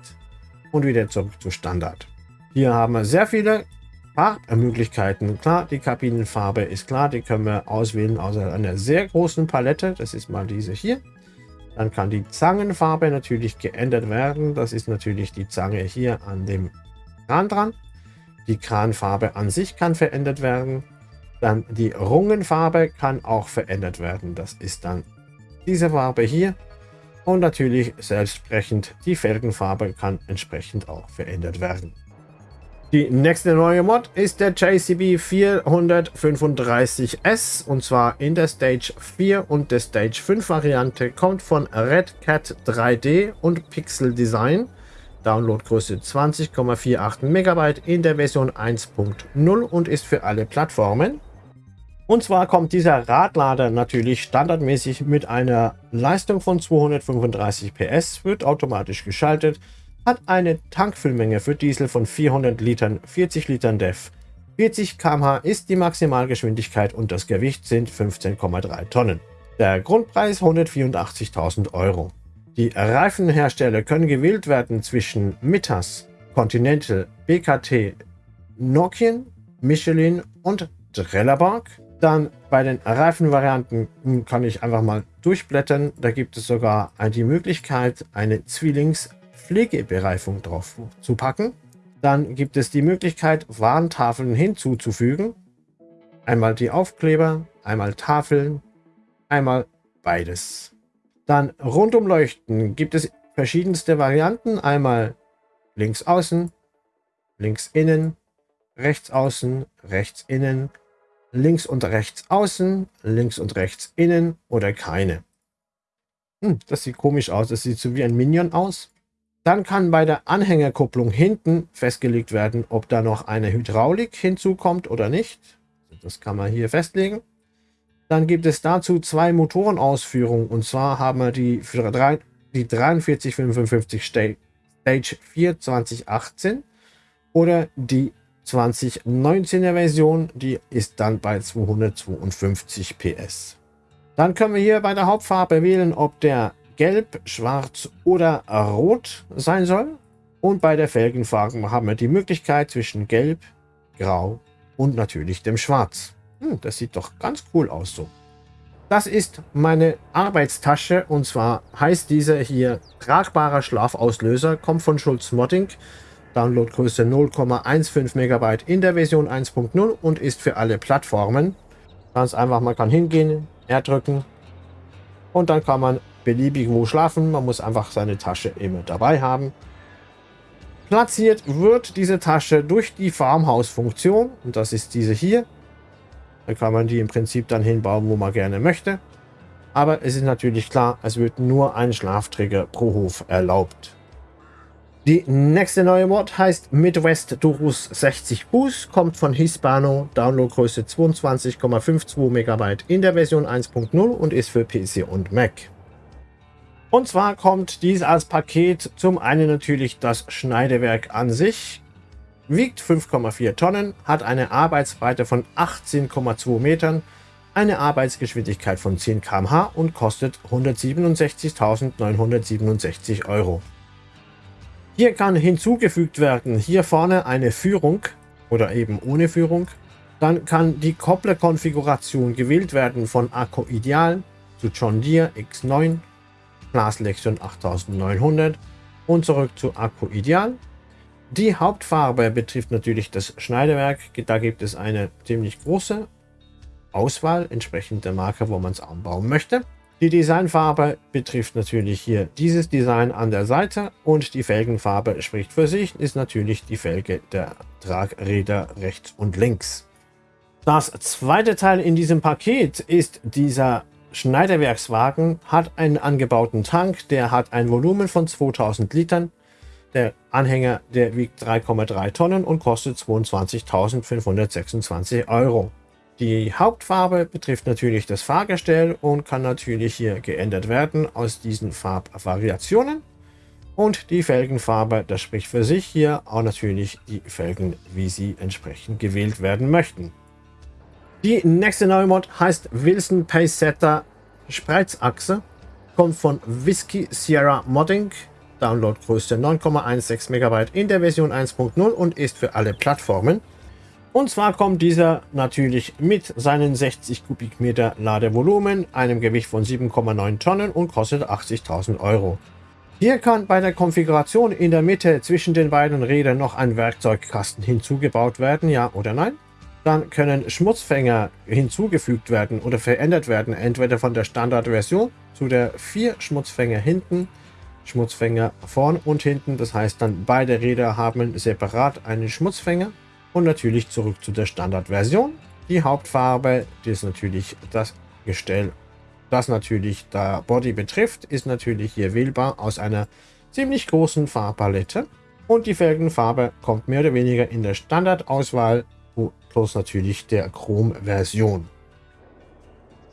und wieder zurück zu Standard. Hier haben wir sehr viele Farbmöglichkeiten. Klar, die Kabinenfarbe ist klar, die können wir auswählen aus einer sehr großen Palette. Das ist mal diese hier. Dann kann die Zangenfarbe natürlich geändert werden. Das ist natürlich die Zange hier an dem Kran dran. Die Kranfarbe an sich kann verändert werden. Dann die Rungenfarbe kann auch verändert werden. Das ist dann diese Farbe hier. Und natürlich selbstsprechend die Felgenfarbe kann entsprechend auch verändert werden. Die nächste neue Mod ist der JCB 435S und zwar in der Stage 4 und der Stage 5 Variante, kommt von Red Cat 3D und Pixel Design. Downloadgröße 20,48 MB in der Version 1.0 und ist für alle Plattformen. Und zwar kommt dieser Radlader natürlich standardmäßig mit einer Leistung von 235 PS, wird automatisch geschaltet, hat eine Tankfüllmenge für Diesel von 400 Litern, 40 Litern DEF, 40 km/h ist die Maximalgeschwindigkeit und das Gewicht sind 15,3 Tonnen. Der Grundpreis 184.000 Euro. Die Reifenhersteller können gewählt werden zwischen Mittas, Continental, BKT, Nokian, Michelin und Trelleborg. Dann bei den Reifenvarianten kann ich einfach mal durchblättern. Da gibt es sogar die Möglichkeit, eine Zwillingspflegebereifung drauf zu packen. Dann gibt es die Möglichkeit, Warntafeln hinzuzufügen. Einmal die Aufkleber, einmal Tafeln, einmal beides. Dann Rundumleuchten gibt es verschiedenste Varianten. Einmal links außen, links innen, rechts außen, rechts innen, links und rechts außen, links und rechts innen oder keine. Hm, das sieht komisch aus. Das sieht so wie ein Minion aus. Dann kann bei der Anhängerkupplung hinten festgelegt werden, ob da noch eine Hydraulik hinzukommt oder nicht. Das kann man hier festlegen. Dann gibt es dazu zwei Motorenausführungen. Und zwar haben wir die, die 4355 Stage 4 2018 oder die 2019er Version, die ist dann bei 252 PS. Dann können wir hier bei der Hauptfarbe wählen, ob der gelb, schwarz oder rot sein soll. Und bei der Felgenfarbe haben wir die Möglichkeit zwischen gelb, grau und natürlich dem schwarz. Hm, das sieht doch ganz cool aus so. Das ist meine Arbeitstasche und zwar heißt diese hier tragbarer Schlafauslöser, kommt von Schulz Modding. Downloadgröße 0,15 MB in der Version 1.0 und ist für alle Plattformen. Ganz einfach, man kann hingehen, R drücken und dann kann man beliebig wo schlafen. Man muss einfach seine Tasche immer dabei haben. Platziert wird diese Tasche durch die Farmhaus-Funktion und das ist diese hier. Da kann man die im Prinzip dann hinbauen, wo man gerne möchte. Aber es ist natürlich klar, es wird nur ein Schlafträger pro Hof erlaubt. Die nächste neue Mod heißt Midwest Durus 60 Boost, kommt von Hispano, Downloadgröße 22,52 MB in der Version 1.0 und ist für PC und Mac. Und zwar kommt dies als Paket zum einen natürlich das Schneidewerk an sich, wiegt 5,4 Tonnen, hat eine Arbeitsbreite von 18,2 Metern, eine Arbeitsgeschwindigkeit von 10 km/h und kostet 167.967 Euro. Hier kann hinzugefügt werden, hier vorne eine Führung oder eben ohne Führung. Dann kann die Kopplerkonfiguration gewählt werden von Akku Ideal zu John Deere X9, Class Lexion 8900 und zurück zu Akku Ideal. Die Hauptfarbe betrifft natürlich das Schneidewerk. Da gibt es eine ziemlich große Auswahl entsprechend der Marke, wo man es anbauen möchte. Die Designfarbe betrifft natürlich hier dieses Design an der Seite und die Felgenfarbe spricht für sich, ist natürlich die Felge der Tragräder rechts und links. Das zweite Teil in diesem Paket ist dieser Schneiderwerkswagen, hat einen angebauten Tank, der hat ein Volumen von 2000 Litern. Der Anhänger, der wiegt 3,3 Tonnen und kostet 22.526 Euro. Die Hauptfarbe betrifft natürlich das Fahrgestell und kann natürlich hier geändert werden aus diesen Farbvariationen. Und die Felgenfarbe, das spricht für sich hier auch natürlich die Felgen, wie sie entsprechend gewählt werden möchten. Die nächste neue Mod heißt Wilson Pacesetter Spreizachse, kommt von Whiskey Sierra Modding, Downloadgröße 9,16 MB in der Version 1.0 und ist für alle Plattformen. Und zwar kommt dieser natürlich mit seinen 60 Kubikmeter Ladevolumen, einem Gewicht von 7,9 Tonnen und kostet 80.000 Euro. Hier kann bei der Konfiguration in der Mitte zwischen den beiden Rädern noch ein Werkzeugkasten hinzugebaut werden, ja oder nein? Dann können Schmutzfänger hinzugefügt werden oder verändert werden, entweder von der Standardversion zu der vier Schmutzfänger hinten, Schmutzfänger vorn und hinten. Das heißt dann beide Räder haben separat einen Schmutzfänger und natürlich zurück zu der Standardversion. Die Hauptfarbe, die ist natürlich das Gestell, das natürlich der Body betrifft, ist natürlich hier wählbar aus einer ziemlich großen Farbpalette. Und die Felgenfarbe kommt mehr oder weniger in der Standardauswahl, plus natürlich der Chrom-Version.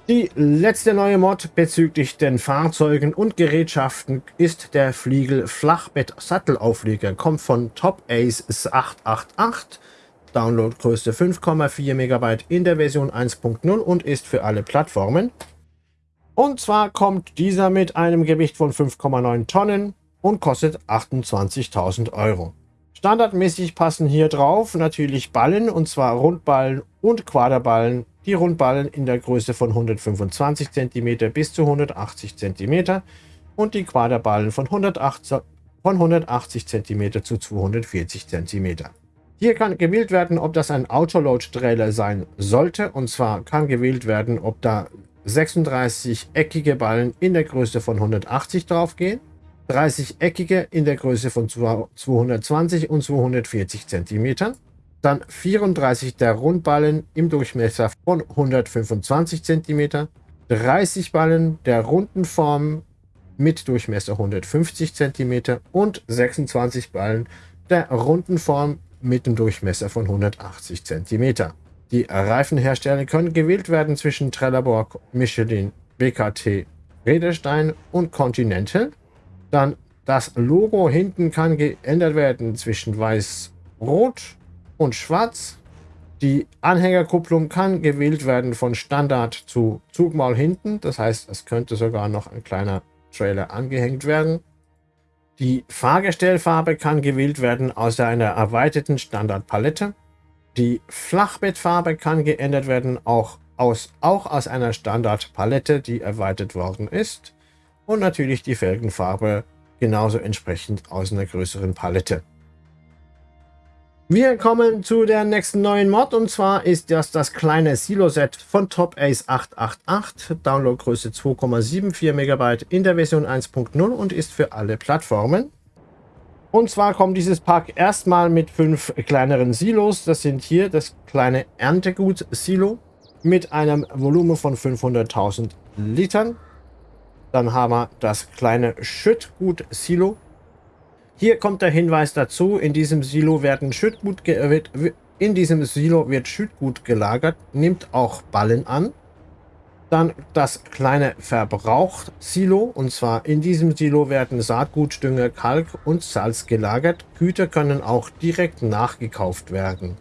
Die letzte neue Mod bezüglich den Fahrzeugen und Gerätschaften ist der Fliegel Flachbett Sattelaufleger. Kommt von Top Ace 888 Downloadgröße 5,4 MB in der Version 1.0 und ist für alle Plattformen. Und zwar kommt dieser mit einem Gewicht von 5,9 Tonnen und kostet 28.000 Euro. Standardmäßig passen hier drauf natürlich Ballen, und zwar Rundballen und Quaderballen. Die Rundballen in der Größe von 125 cm bis zu 180 cm und die Quaderballen von 180, von 180 cm zu 240 cm. Hier kann gewählt werden, ob das ein Autoload-Trailer sein sollte. Und zwar kann gewählt werden, ob da 36 eckige Ballen in der Größe von 180 drauf gehen. 30-eckige in der Größe von 220 und 240 cm, dann 34 der Rundballen im Durchmesser von 125 cm, 30 Ballen der runden Form mit Durchmesser 150 cm und 26 Ballen der runden Form mit dem Durchmesser von 180 cm. Die Reifenhersteller können gewählt werden zwischen Trelleborg, Michelin, BKT, Redestein und Continental dann das Logo hinten kann geändert werden zwischen weiß-rot und schwarz. Die Anhängerkupplung kann gewählt werden von Standard zu Zugmaul hinten. Das heißt, es könnte sogar noch ein kleiner Trailer angehängt werden. Die Fahrgestellfarbe kann gewählt werden aus einer erweiterten Standardpalette. Die Flachbettfarbe kann geändert werden, auch aus, auch aus einer Standardpalette, die erweitert worden ist. Und natürlich die Felgenfarbe genauso entsprechend aus einer größeren Palette. Wir kommen zu der nächsten neuen Mod und zwar ist das das kleine Silo-Set von Top Ace 888, Downloadgröße 2,74 MB in der Version 1.0 und ist für alle Plattformen. Und zwar kommt dieses Pack erstmal mit fünf kleineren Silos. Das sind hier das kleine Erntegut-Silo mit einem Volumen von 500.000 Litern. Dann haben wir das kleine Schüttgut-Silo. Hier kommt der Hinweis dazu, in diesem Silo werden Schüttgut wird, in diesem Silo wird Schüttgut gelagert, nimmt auch Ballen an. Dann das kleine Verbrauch-Silo. Und zwar in diesem Silo werden Saatgut, Dünger, Kalk und Salz gelagert. Güter können auch direkt nachgekauft werden.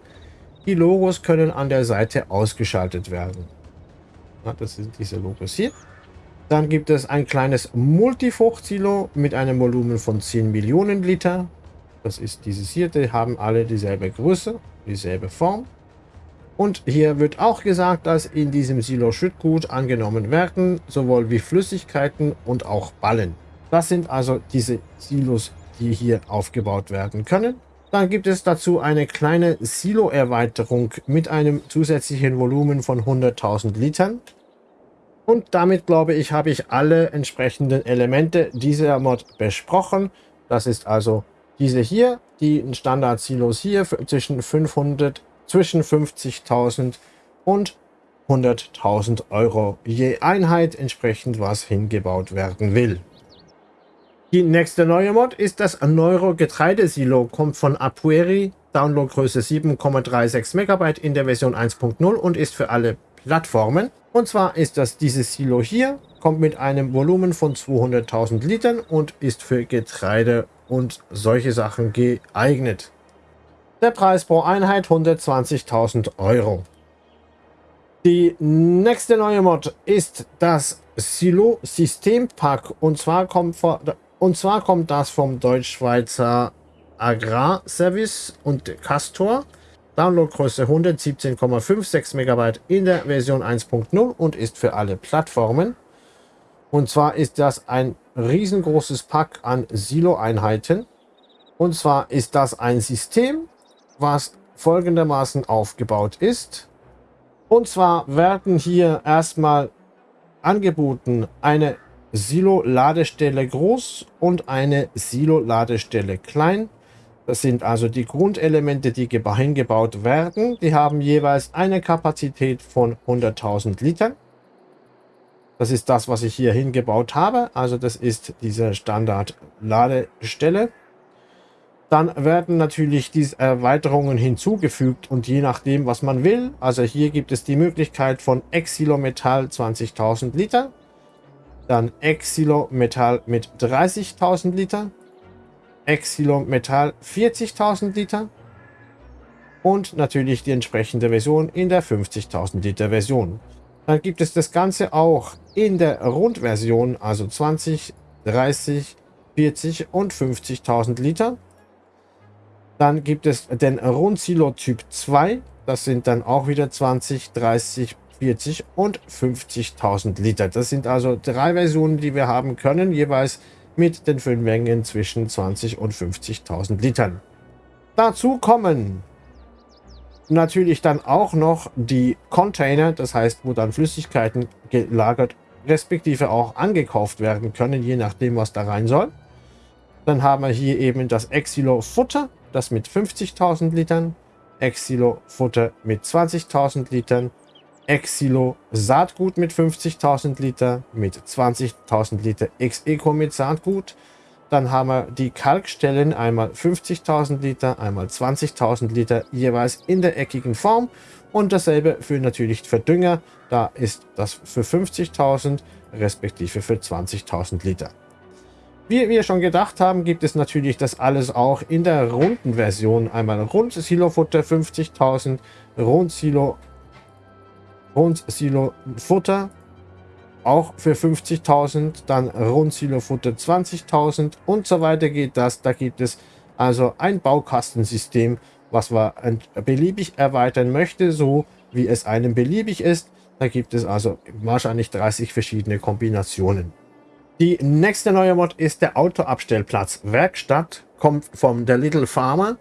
Die Logos können an der Seite ausgeschaltet werden. Das sind diese Logos hier. Dann gibt es ein kleines Multifrucht-Silo mit einem Volumen von 10 Millionen Liter. Das ist dieses hier. Die haben alle dieselbe Größe, dieselbe Form. Und hier wird auch gesagt, dass in diesem Silo Schüttgut angenommen werden, sowohl wie Flüssigkeiten und auch Ballen. Das sind also diese Silos, die hier aufgebaut werden können. Dann gibt es dazu eine kleine Silo-Erweiterung mit einem zusätzlichen Volumen von 100.000 Litern. Und damit, glaube ich, habe ich alle entsprechenden Elemente dieser Mod besprochen. Das ist also diese hier, die Standard-Silos hier zwischen 500 zwischen 50.000 und 100.000 Euro je Einheit, entsprechend was hingebaut werden will. Die nächste neue Mod ist das Neuro Getreidesilo, kommt von Apueri, Downloadgröße 7,36 MB in der Version 1.0 und ist für alle Plattformen. Und zwar ist das dieses Silo hier, kommt mit einem Volumen von 200.000 Litern und ist für Getreide und solche Sachen geeignet. Der Preis pro Einheit 120.000 Euro. Die nächste neue Mod ist das Silo System Pack und zwar kommt vor, und zwar kommt das vom Deutsch-Schweizer Agrarservice und Castor. Downloadgröße 117,56 MB in der Version 1.0 und ist für alle Plattformen. Und zwar ist das ein riesengroßes Pack an Silo-Einheiten. Und zwar ist das ein System, was folgendermaßen aufgebaut ist. Und zwar werden hier erstmal angeboten eine Silo-Ladestelle groß und eine Silo-Ladestelle klein. Das sind also die Grundelemente, die hingebaut werden. Die haben jeweils eine Kapazität von 100.000 Litern. Das ist das, was ich hier hingebaut habe. Also das ist diese Standard-Ladestelle. Dann werden natürlich diese Erweiterungen hinzugefügt und je nachdem, was man will. Also hier gibt es die Möglichkeit von Exilometall 20.000 Liter. Dann Exilometall mit 30.000 Liter. Exilometall 40.000 Liter. und natürlich die entsprechende Version in der 50.000 Liter Version. Dann gibt es das Ganze auch in der Rundversion, also 20, 30, 40 und 50.000 Liter. Dann gibt es den Rundsilo Typ 2. Das sind dann auch wieder 20, 30, 40 und 50.000 Liter. Das sind also drei Versionen, die wir haben können, jeweils mit den Füllmengen zwischen 20 und 50.000 Litern. Dazu kommen natürlich dann auch noch die Container, das heißt, wo dann Flüssigkeiten gelagert, respektive auch angekauft werden können, je nachdem, was da rein soll. Dann haben wir hier eben das Exilo Futter, das mit 50.000 Litern, Exilo Futter mit 20.000 Litern, Exilo Saatgut mit 50.000 Liter, mit 20.000 Liter Ex-Eco mit Saatgut. Dann haben wir die Kalkstellen, einmal 50.000 Liter, einmal 20.000 Liter, jeweils in der eckigen Form. Und dasselbe für natürlich für Dünger, da ist das für 50.000 respektive für 20.000 Liter. Wie wir schon gedacht haben, gibt es natürlich das alles auch in der runden Version. Einmal rund Silo-Futter 50.000, rund Silo Rund Silo Futter auch für 50.000, dann Rund Silo Futter 20.000 und so weiter geht das. Da gibt es also ein Baukastensystem, was man beliebig erweitern möchte, so wie es einem beliebig ist. Da gibt es also wahrscheinlich 30 verschiedene Kombinationen. Die nächste neue Mod ist der Autoabstellplatz Werkstatt, kommt vom der Little Farmer.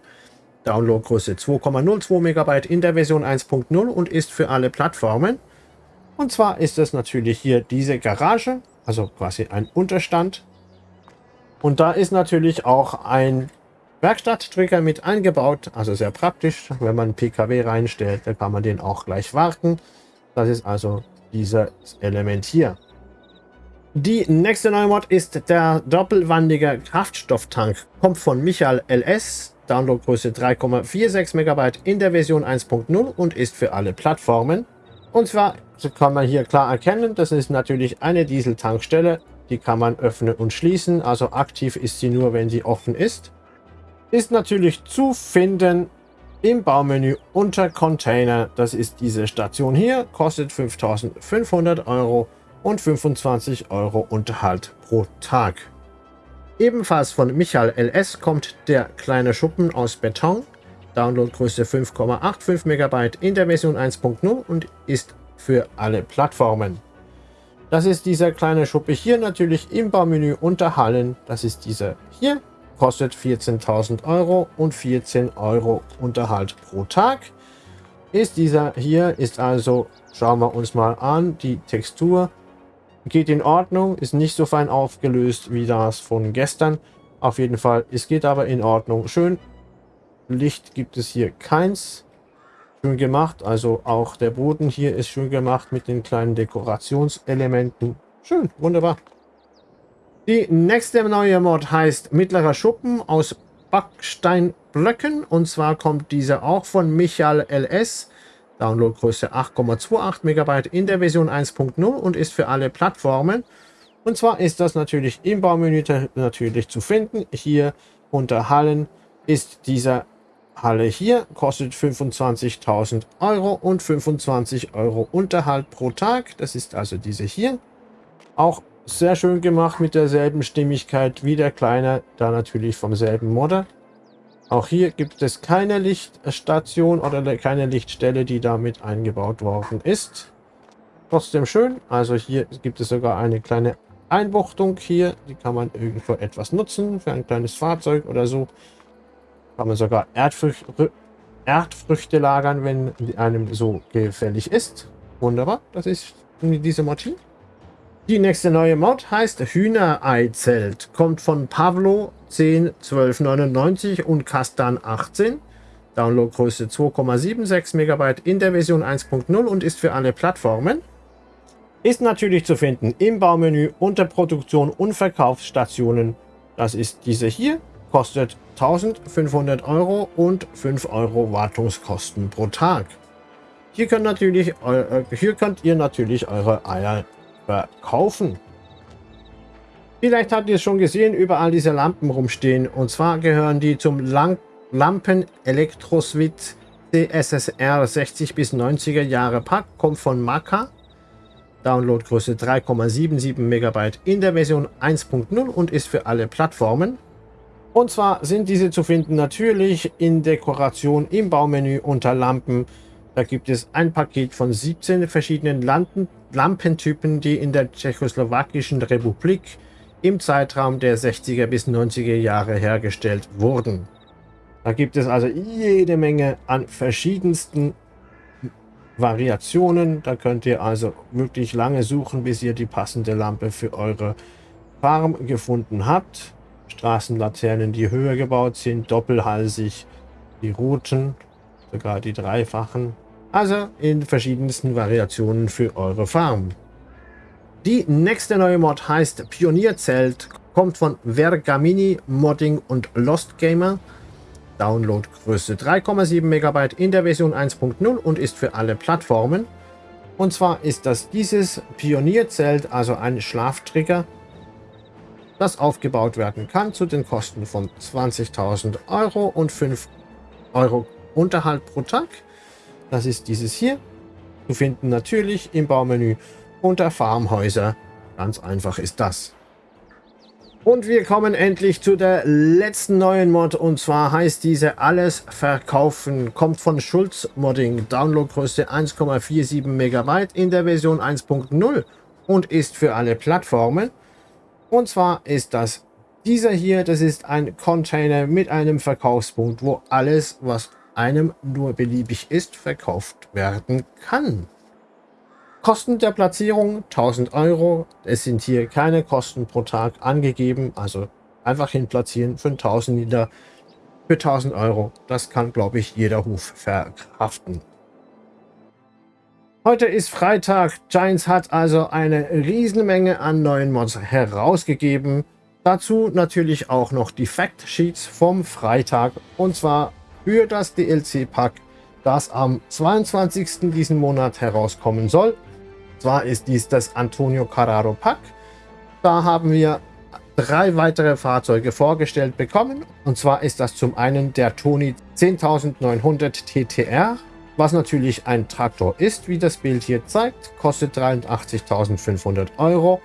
Downloadgröße 2,02 MB in der Version 1.0 und ist für alle Plattformen. Und zwar ist es natürlich hier diese Garage, also quasi ein Unterstand. Und da ist natürlich auch ein Werkstatttrigger mit eingebaut, also sehr praktisch. Wenn man PKW reinstellt, dann kann man den auch gleich warten. Das ist also dieses Element hier. Die nächste neue Mod ist der doppelwandige Kraftstofftank. Kommt von Michael LS. Downloadgröße 3,46 MB in der Version 1.0 und ist für alle Plattformen. Und zwar kann man hier klar erkennen, das ist natürlich eine Dieseltankstelle. Die kann man öffnen und schließen. Also aktiv ist sie nur, wenn sie offen ist. Ist natürlich zu finden im Baumenü unter Container. Das ist diese Station hier. Kostet 5500 Euro und 25 Euro Unterhalt pro Tag. Ebenfalls von Michael LS kommt der kleine Schuppen aus Beton. Downloadgröße 5,85 MB in der Version 1.0 und ist für alle Plattformen. Das ist dieser kleine Schuppe hier natürlich im Baumenü unter Hallen. Das ist dieser hier. Kostet 14.000 Euro und 14 Euro Unterhalt pro Tag. Ist dieser hier, ist also, schauen wir uns mal an, die Textur Geht in Ordnung, ist nicht so fein aufgelöst wie das von gestern. Auf jeden Fall, es geht aber in Ordnung. Schön. Licht gibt es hier keins. Schön gemacht, also auch der Boden hier ist schön gemacht mit den kleinen Dekorationselementen. Schön, wunderbar. Die nächste neue Mod heißt Mittlerer Schuppen aus Backsteinblöcken. Und zwar kommt diese auch von Michael LS. Downloadgröße 8,28 MB in der Version 1.0 und ist für alle Plattformen. Und zwar ist das natürlich im Baumenü natürlich zu finden. Hier unter Hallen ist dieser Halle hier, kostet 25.000 Euro und 25 Euro Unterhalt pro Tag. Das ist also diese hier. Auch sehr schön gemacht mit derselben Stimmigkeit wie der kleine, da natürlich vom selben Modder. Auch hier gibt es keine Lichtstation oder keine Lichtstelle, die damit eingebaut worden ist. Trotzdem schön. Also hier gibt es sogar eine kleine Einbuchtung hier. Die kann man irgendwo etwas nutzen für ein kleines Fahrzeug oder so. Kann man sogar Erdfrüchte, Erdfrüchte lagern, wenn einem so gefällig ist. Wunderbar. Das ist diese Mod Die nächste neue Mod heißt Hühnerei-Zelt. Kommt von Pavlo 10 1299 und Kastan 18. Downloadgröße 2,76 MB in der Version 1.0 und ist für alle Plattformen. Ist natürlich zu finden im Baumenü unter Produktion und Verkaufsstationen. Das ist diese hier. Kostet 1500 Euro und 5 Euro Wartungskosten pro Tag. Hier könnt, natürlich, äh, hier könnt ihr natürlich eure Eier verkaufen. Vielleicht habt ihr es schon gesehen, überall diese Lampen rumstehen. Und zwar gehören die zum Lampen Elektroswit DSSR 60 bis 90er Jahre Pack kommt von Maka. Downloadgröße 3,77 MB in der Version 1.0 und ist für alle Plattformen. Und zwar sind diese zu finden natürlich in Dekoration im Baumenü unter Lampen. Da gibt es ein Paket von 17 verschiedenen Lampen, Lampentypen, die in der Tschechoslowakischen Republik im Zeitraum der 60er bis 90er Jahre hergestellt wurden. Da gibt es also jede Menge an verschiedensten Variationen. Da könnt ihr also wirklich lange suchen, bis ihr die passende Lampe für eure Farm gefunden habt. Straßenlaternen, die höher gebaut sind, doppelhalsig, die roten, sogar die dreifachen. Also in verschiedensten Variationen für eure Farm. Die nächste neue Mod heißt Pionierzelt, kommt von Vergamini Modding und Lost Gamer. Downloadgröße 3,7 MB in der Version 1.0 und ist für alle Plattformen. Und zwar ist das dieses Pionierzelt, also ein Schlaftrigger, das aufgebaut werden kann zu den Kosten von 20.000 Euro und 5 Euro Unterhalt pro Tag. Das ist dieses hier. Zu finden natürlich im Baumenü unter Farmhäuser. Ganz einfach ist das. Und wir kommen endlich zu der letzten neuen Mod und zwar heißt diese Alles verkaufen. Kommt von Schulz Modding, Downloadgröße 1,47 MB in der Version 1.0 und ist für alle Plattformen. Und zwar ist das dieser hier, das ist ein Container mit einem Verkaufspunkt, wo alles, was einem nur beliebig ist, verkauft werden kann. Kosten der Platzierung 1000 Euro. Es sind hier keine Kosten pro Tag angegeben. Also einfach hin platzieren für 1000 Liter für 1000 Euro. Das kann, glaube ich, jeder Hof verkraften. Heute ist Freitag. Giants hat also eine Riesenmenge an neuen Mods herausgegeben. Dazu natürlich auch noch die Fact Sheets vom Freitag. Und zwar für das DLC-Pack, das am 22. diesen Monat herauskommen soll zwar ist dies das Antonio Carraro Pack. Da haben wir drei weitere Fahrzeuge vorgestellt bekommen. Und zwar ist das zum einen der Toni 10900 TTR, was natürlich ein Traktor ist, wie das Bild hier zeigt, kostet 83.500 Euro,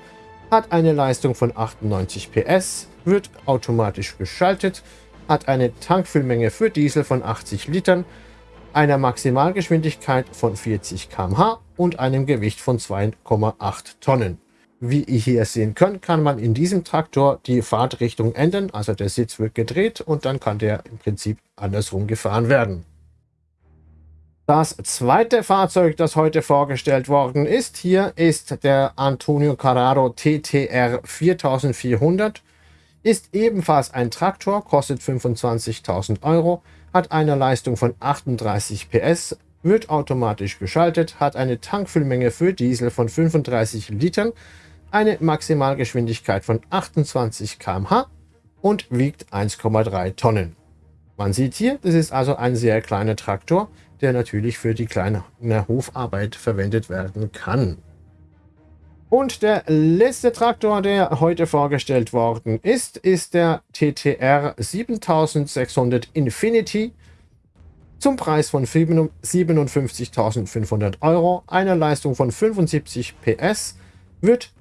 hat eine Leistung von 98 PS, wird automatisch geschaltet, hat eine Tankfüllmenge für Diesel von 80 Litern, einer Maximalgeschwindigkeit von 40 km/h und einem Gewicht von 2,8 Tonnen. Wie ihr hier sehen könnt, kann man in diesem Traktor die Fahrtrichtung ändern, also der Sitz wird gedreht und dann kann der im Prinzip andersrum gefahren werden. Das zweite Fahrzeug, das heute vorgestellt worden ist, hier ist der Antonio Carraro TTR 4400. Ist ebenfalls ein Traktor, kostet 25.000 Euro, hat eine Leistung von 38 PS, wird automatisch geschaltet, hat eine Tankfüllmenge für Diesel von 35 Litern, eine Maximalgeschwindigkeit von 28 km/h und wiegt 1,3 Tonnen. Man sieht hier, das ist also ein sehr kleiner Traktor, der natürlich für die kleine Hofarbeit verwendet werden kann. Und der letzte Traktor, der heute vorgestellt worden ist, ist der TTR 7600 Infinity zum Preis von 57.500 Euro, einer Leistung von 75 PS, wird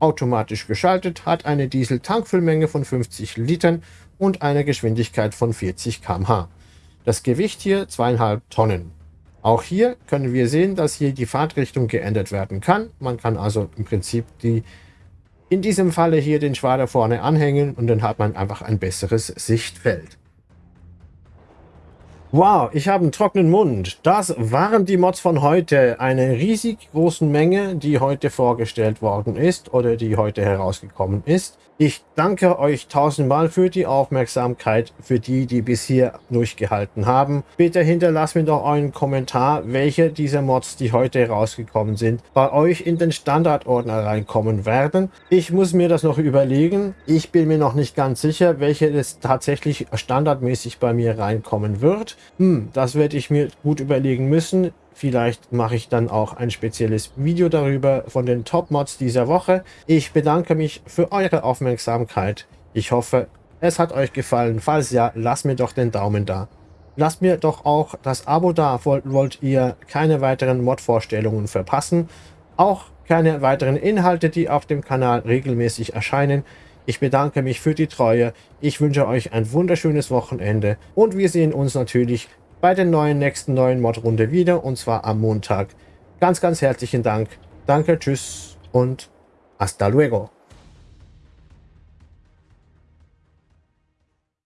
automatisch geschaltet, hat eine Diesel-Tankfüllmenge von 50 Litern und eine Geschwindigkeit von 40 km/h. Das Gewicht hier 2,5 Tonnen. Auch hier können wir sehen, dass hier die Fahrtrichtung geändert werden kann. Man kann also im Prinzip die in diesem Falle hier den Schwader vorne anhängen und dann hat man einfach ein besseres Sichtfeld. Wow, ich habe einen trockenen Mund. Das waren die Mods von heute. Eine riesig großen Menge, die heute vorgestellt worden ist oder die heute herausgekommen ist. Ich danke euch tausendmal für die Aufmerksamkeit, für die, die bis hier durchgehalten haben. Bitte hinterlasst mir doch euren Kommentar, welche dieser Mods, die heute herausgekommen sind, bei euch in den Standardordner reinkommen werden. Ich muss mir das noch überlegen. Ich bin mir noch nicht ganz sicher, welche das tatsächlich standardmäßig bei mir reinkommen wird. Hm, das werde ich mir gut überlegen müssen. Vielleicht mache ich dann auch ein spezielles Video darüber von den Top-Mods dieser Woche. Ich bedanke mich für eure Aufmerksamkeit. Ich hoffe, es hat euch gefallen. Falls ja, lasst mir doch den Daumen da. Lasst mir doch auch das Abo da, wollt, ihr keine weiteren Mod-Vorstellungen verpassen. Auch keine weiteren Inhalte, die auf dem Kanal regelmäßig erscheinen. Ich bedanke mich für die Treue. Ich wünsche euch ein wunderschönes Wochenende. Und wir sehen uns natürlich bei der neuen nächsten neuen Mod-Runde wieder. Und zwar am Montag. Ganz, ganz herzlichen Dank. Danke, tschüss und hasta luego.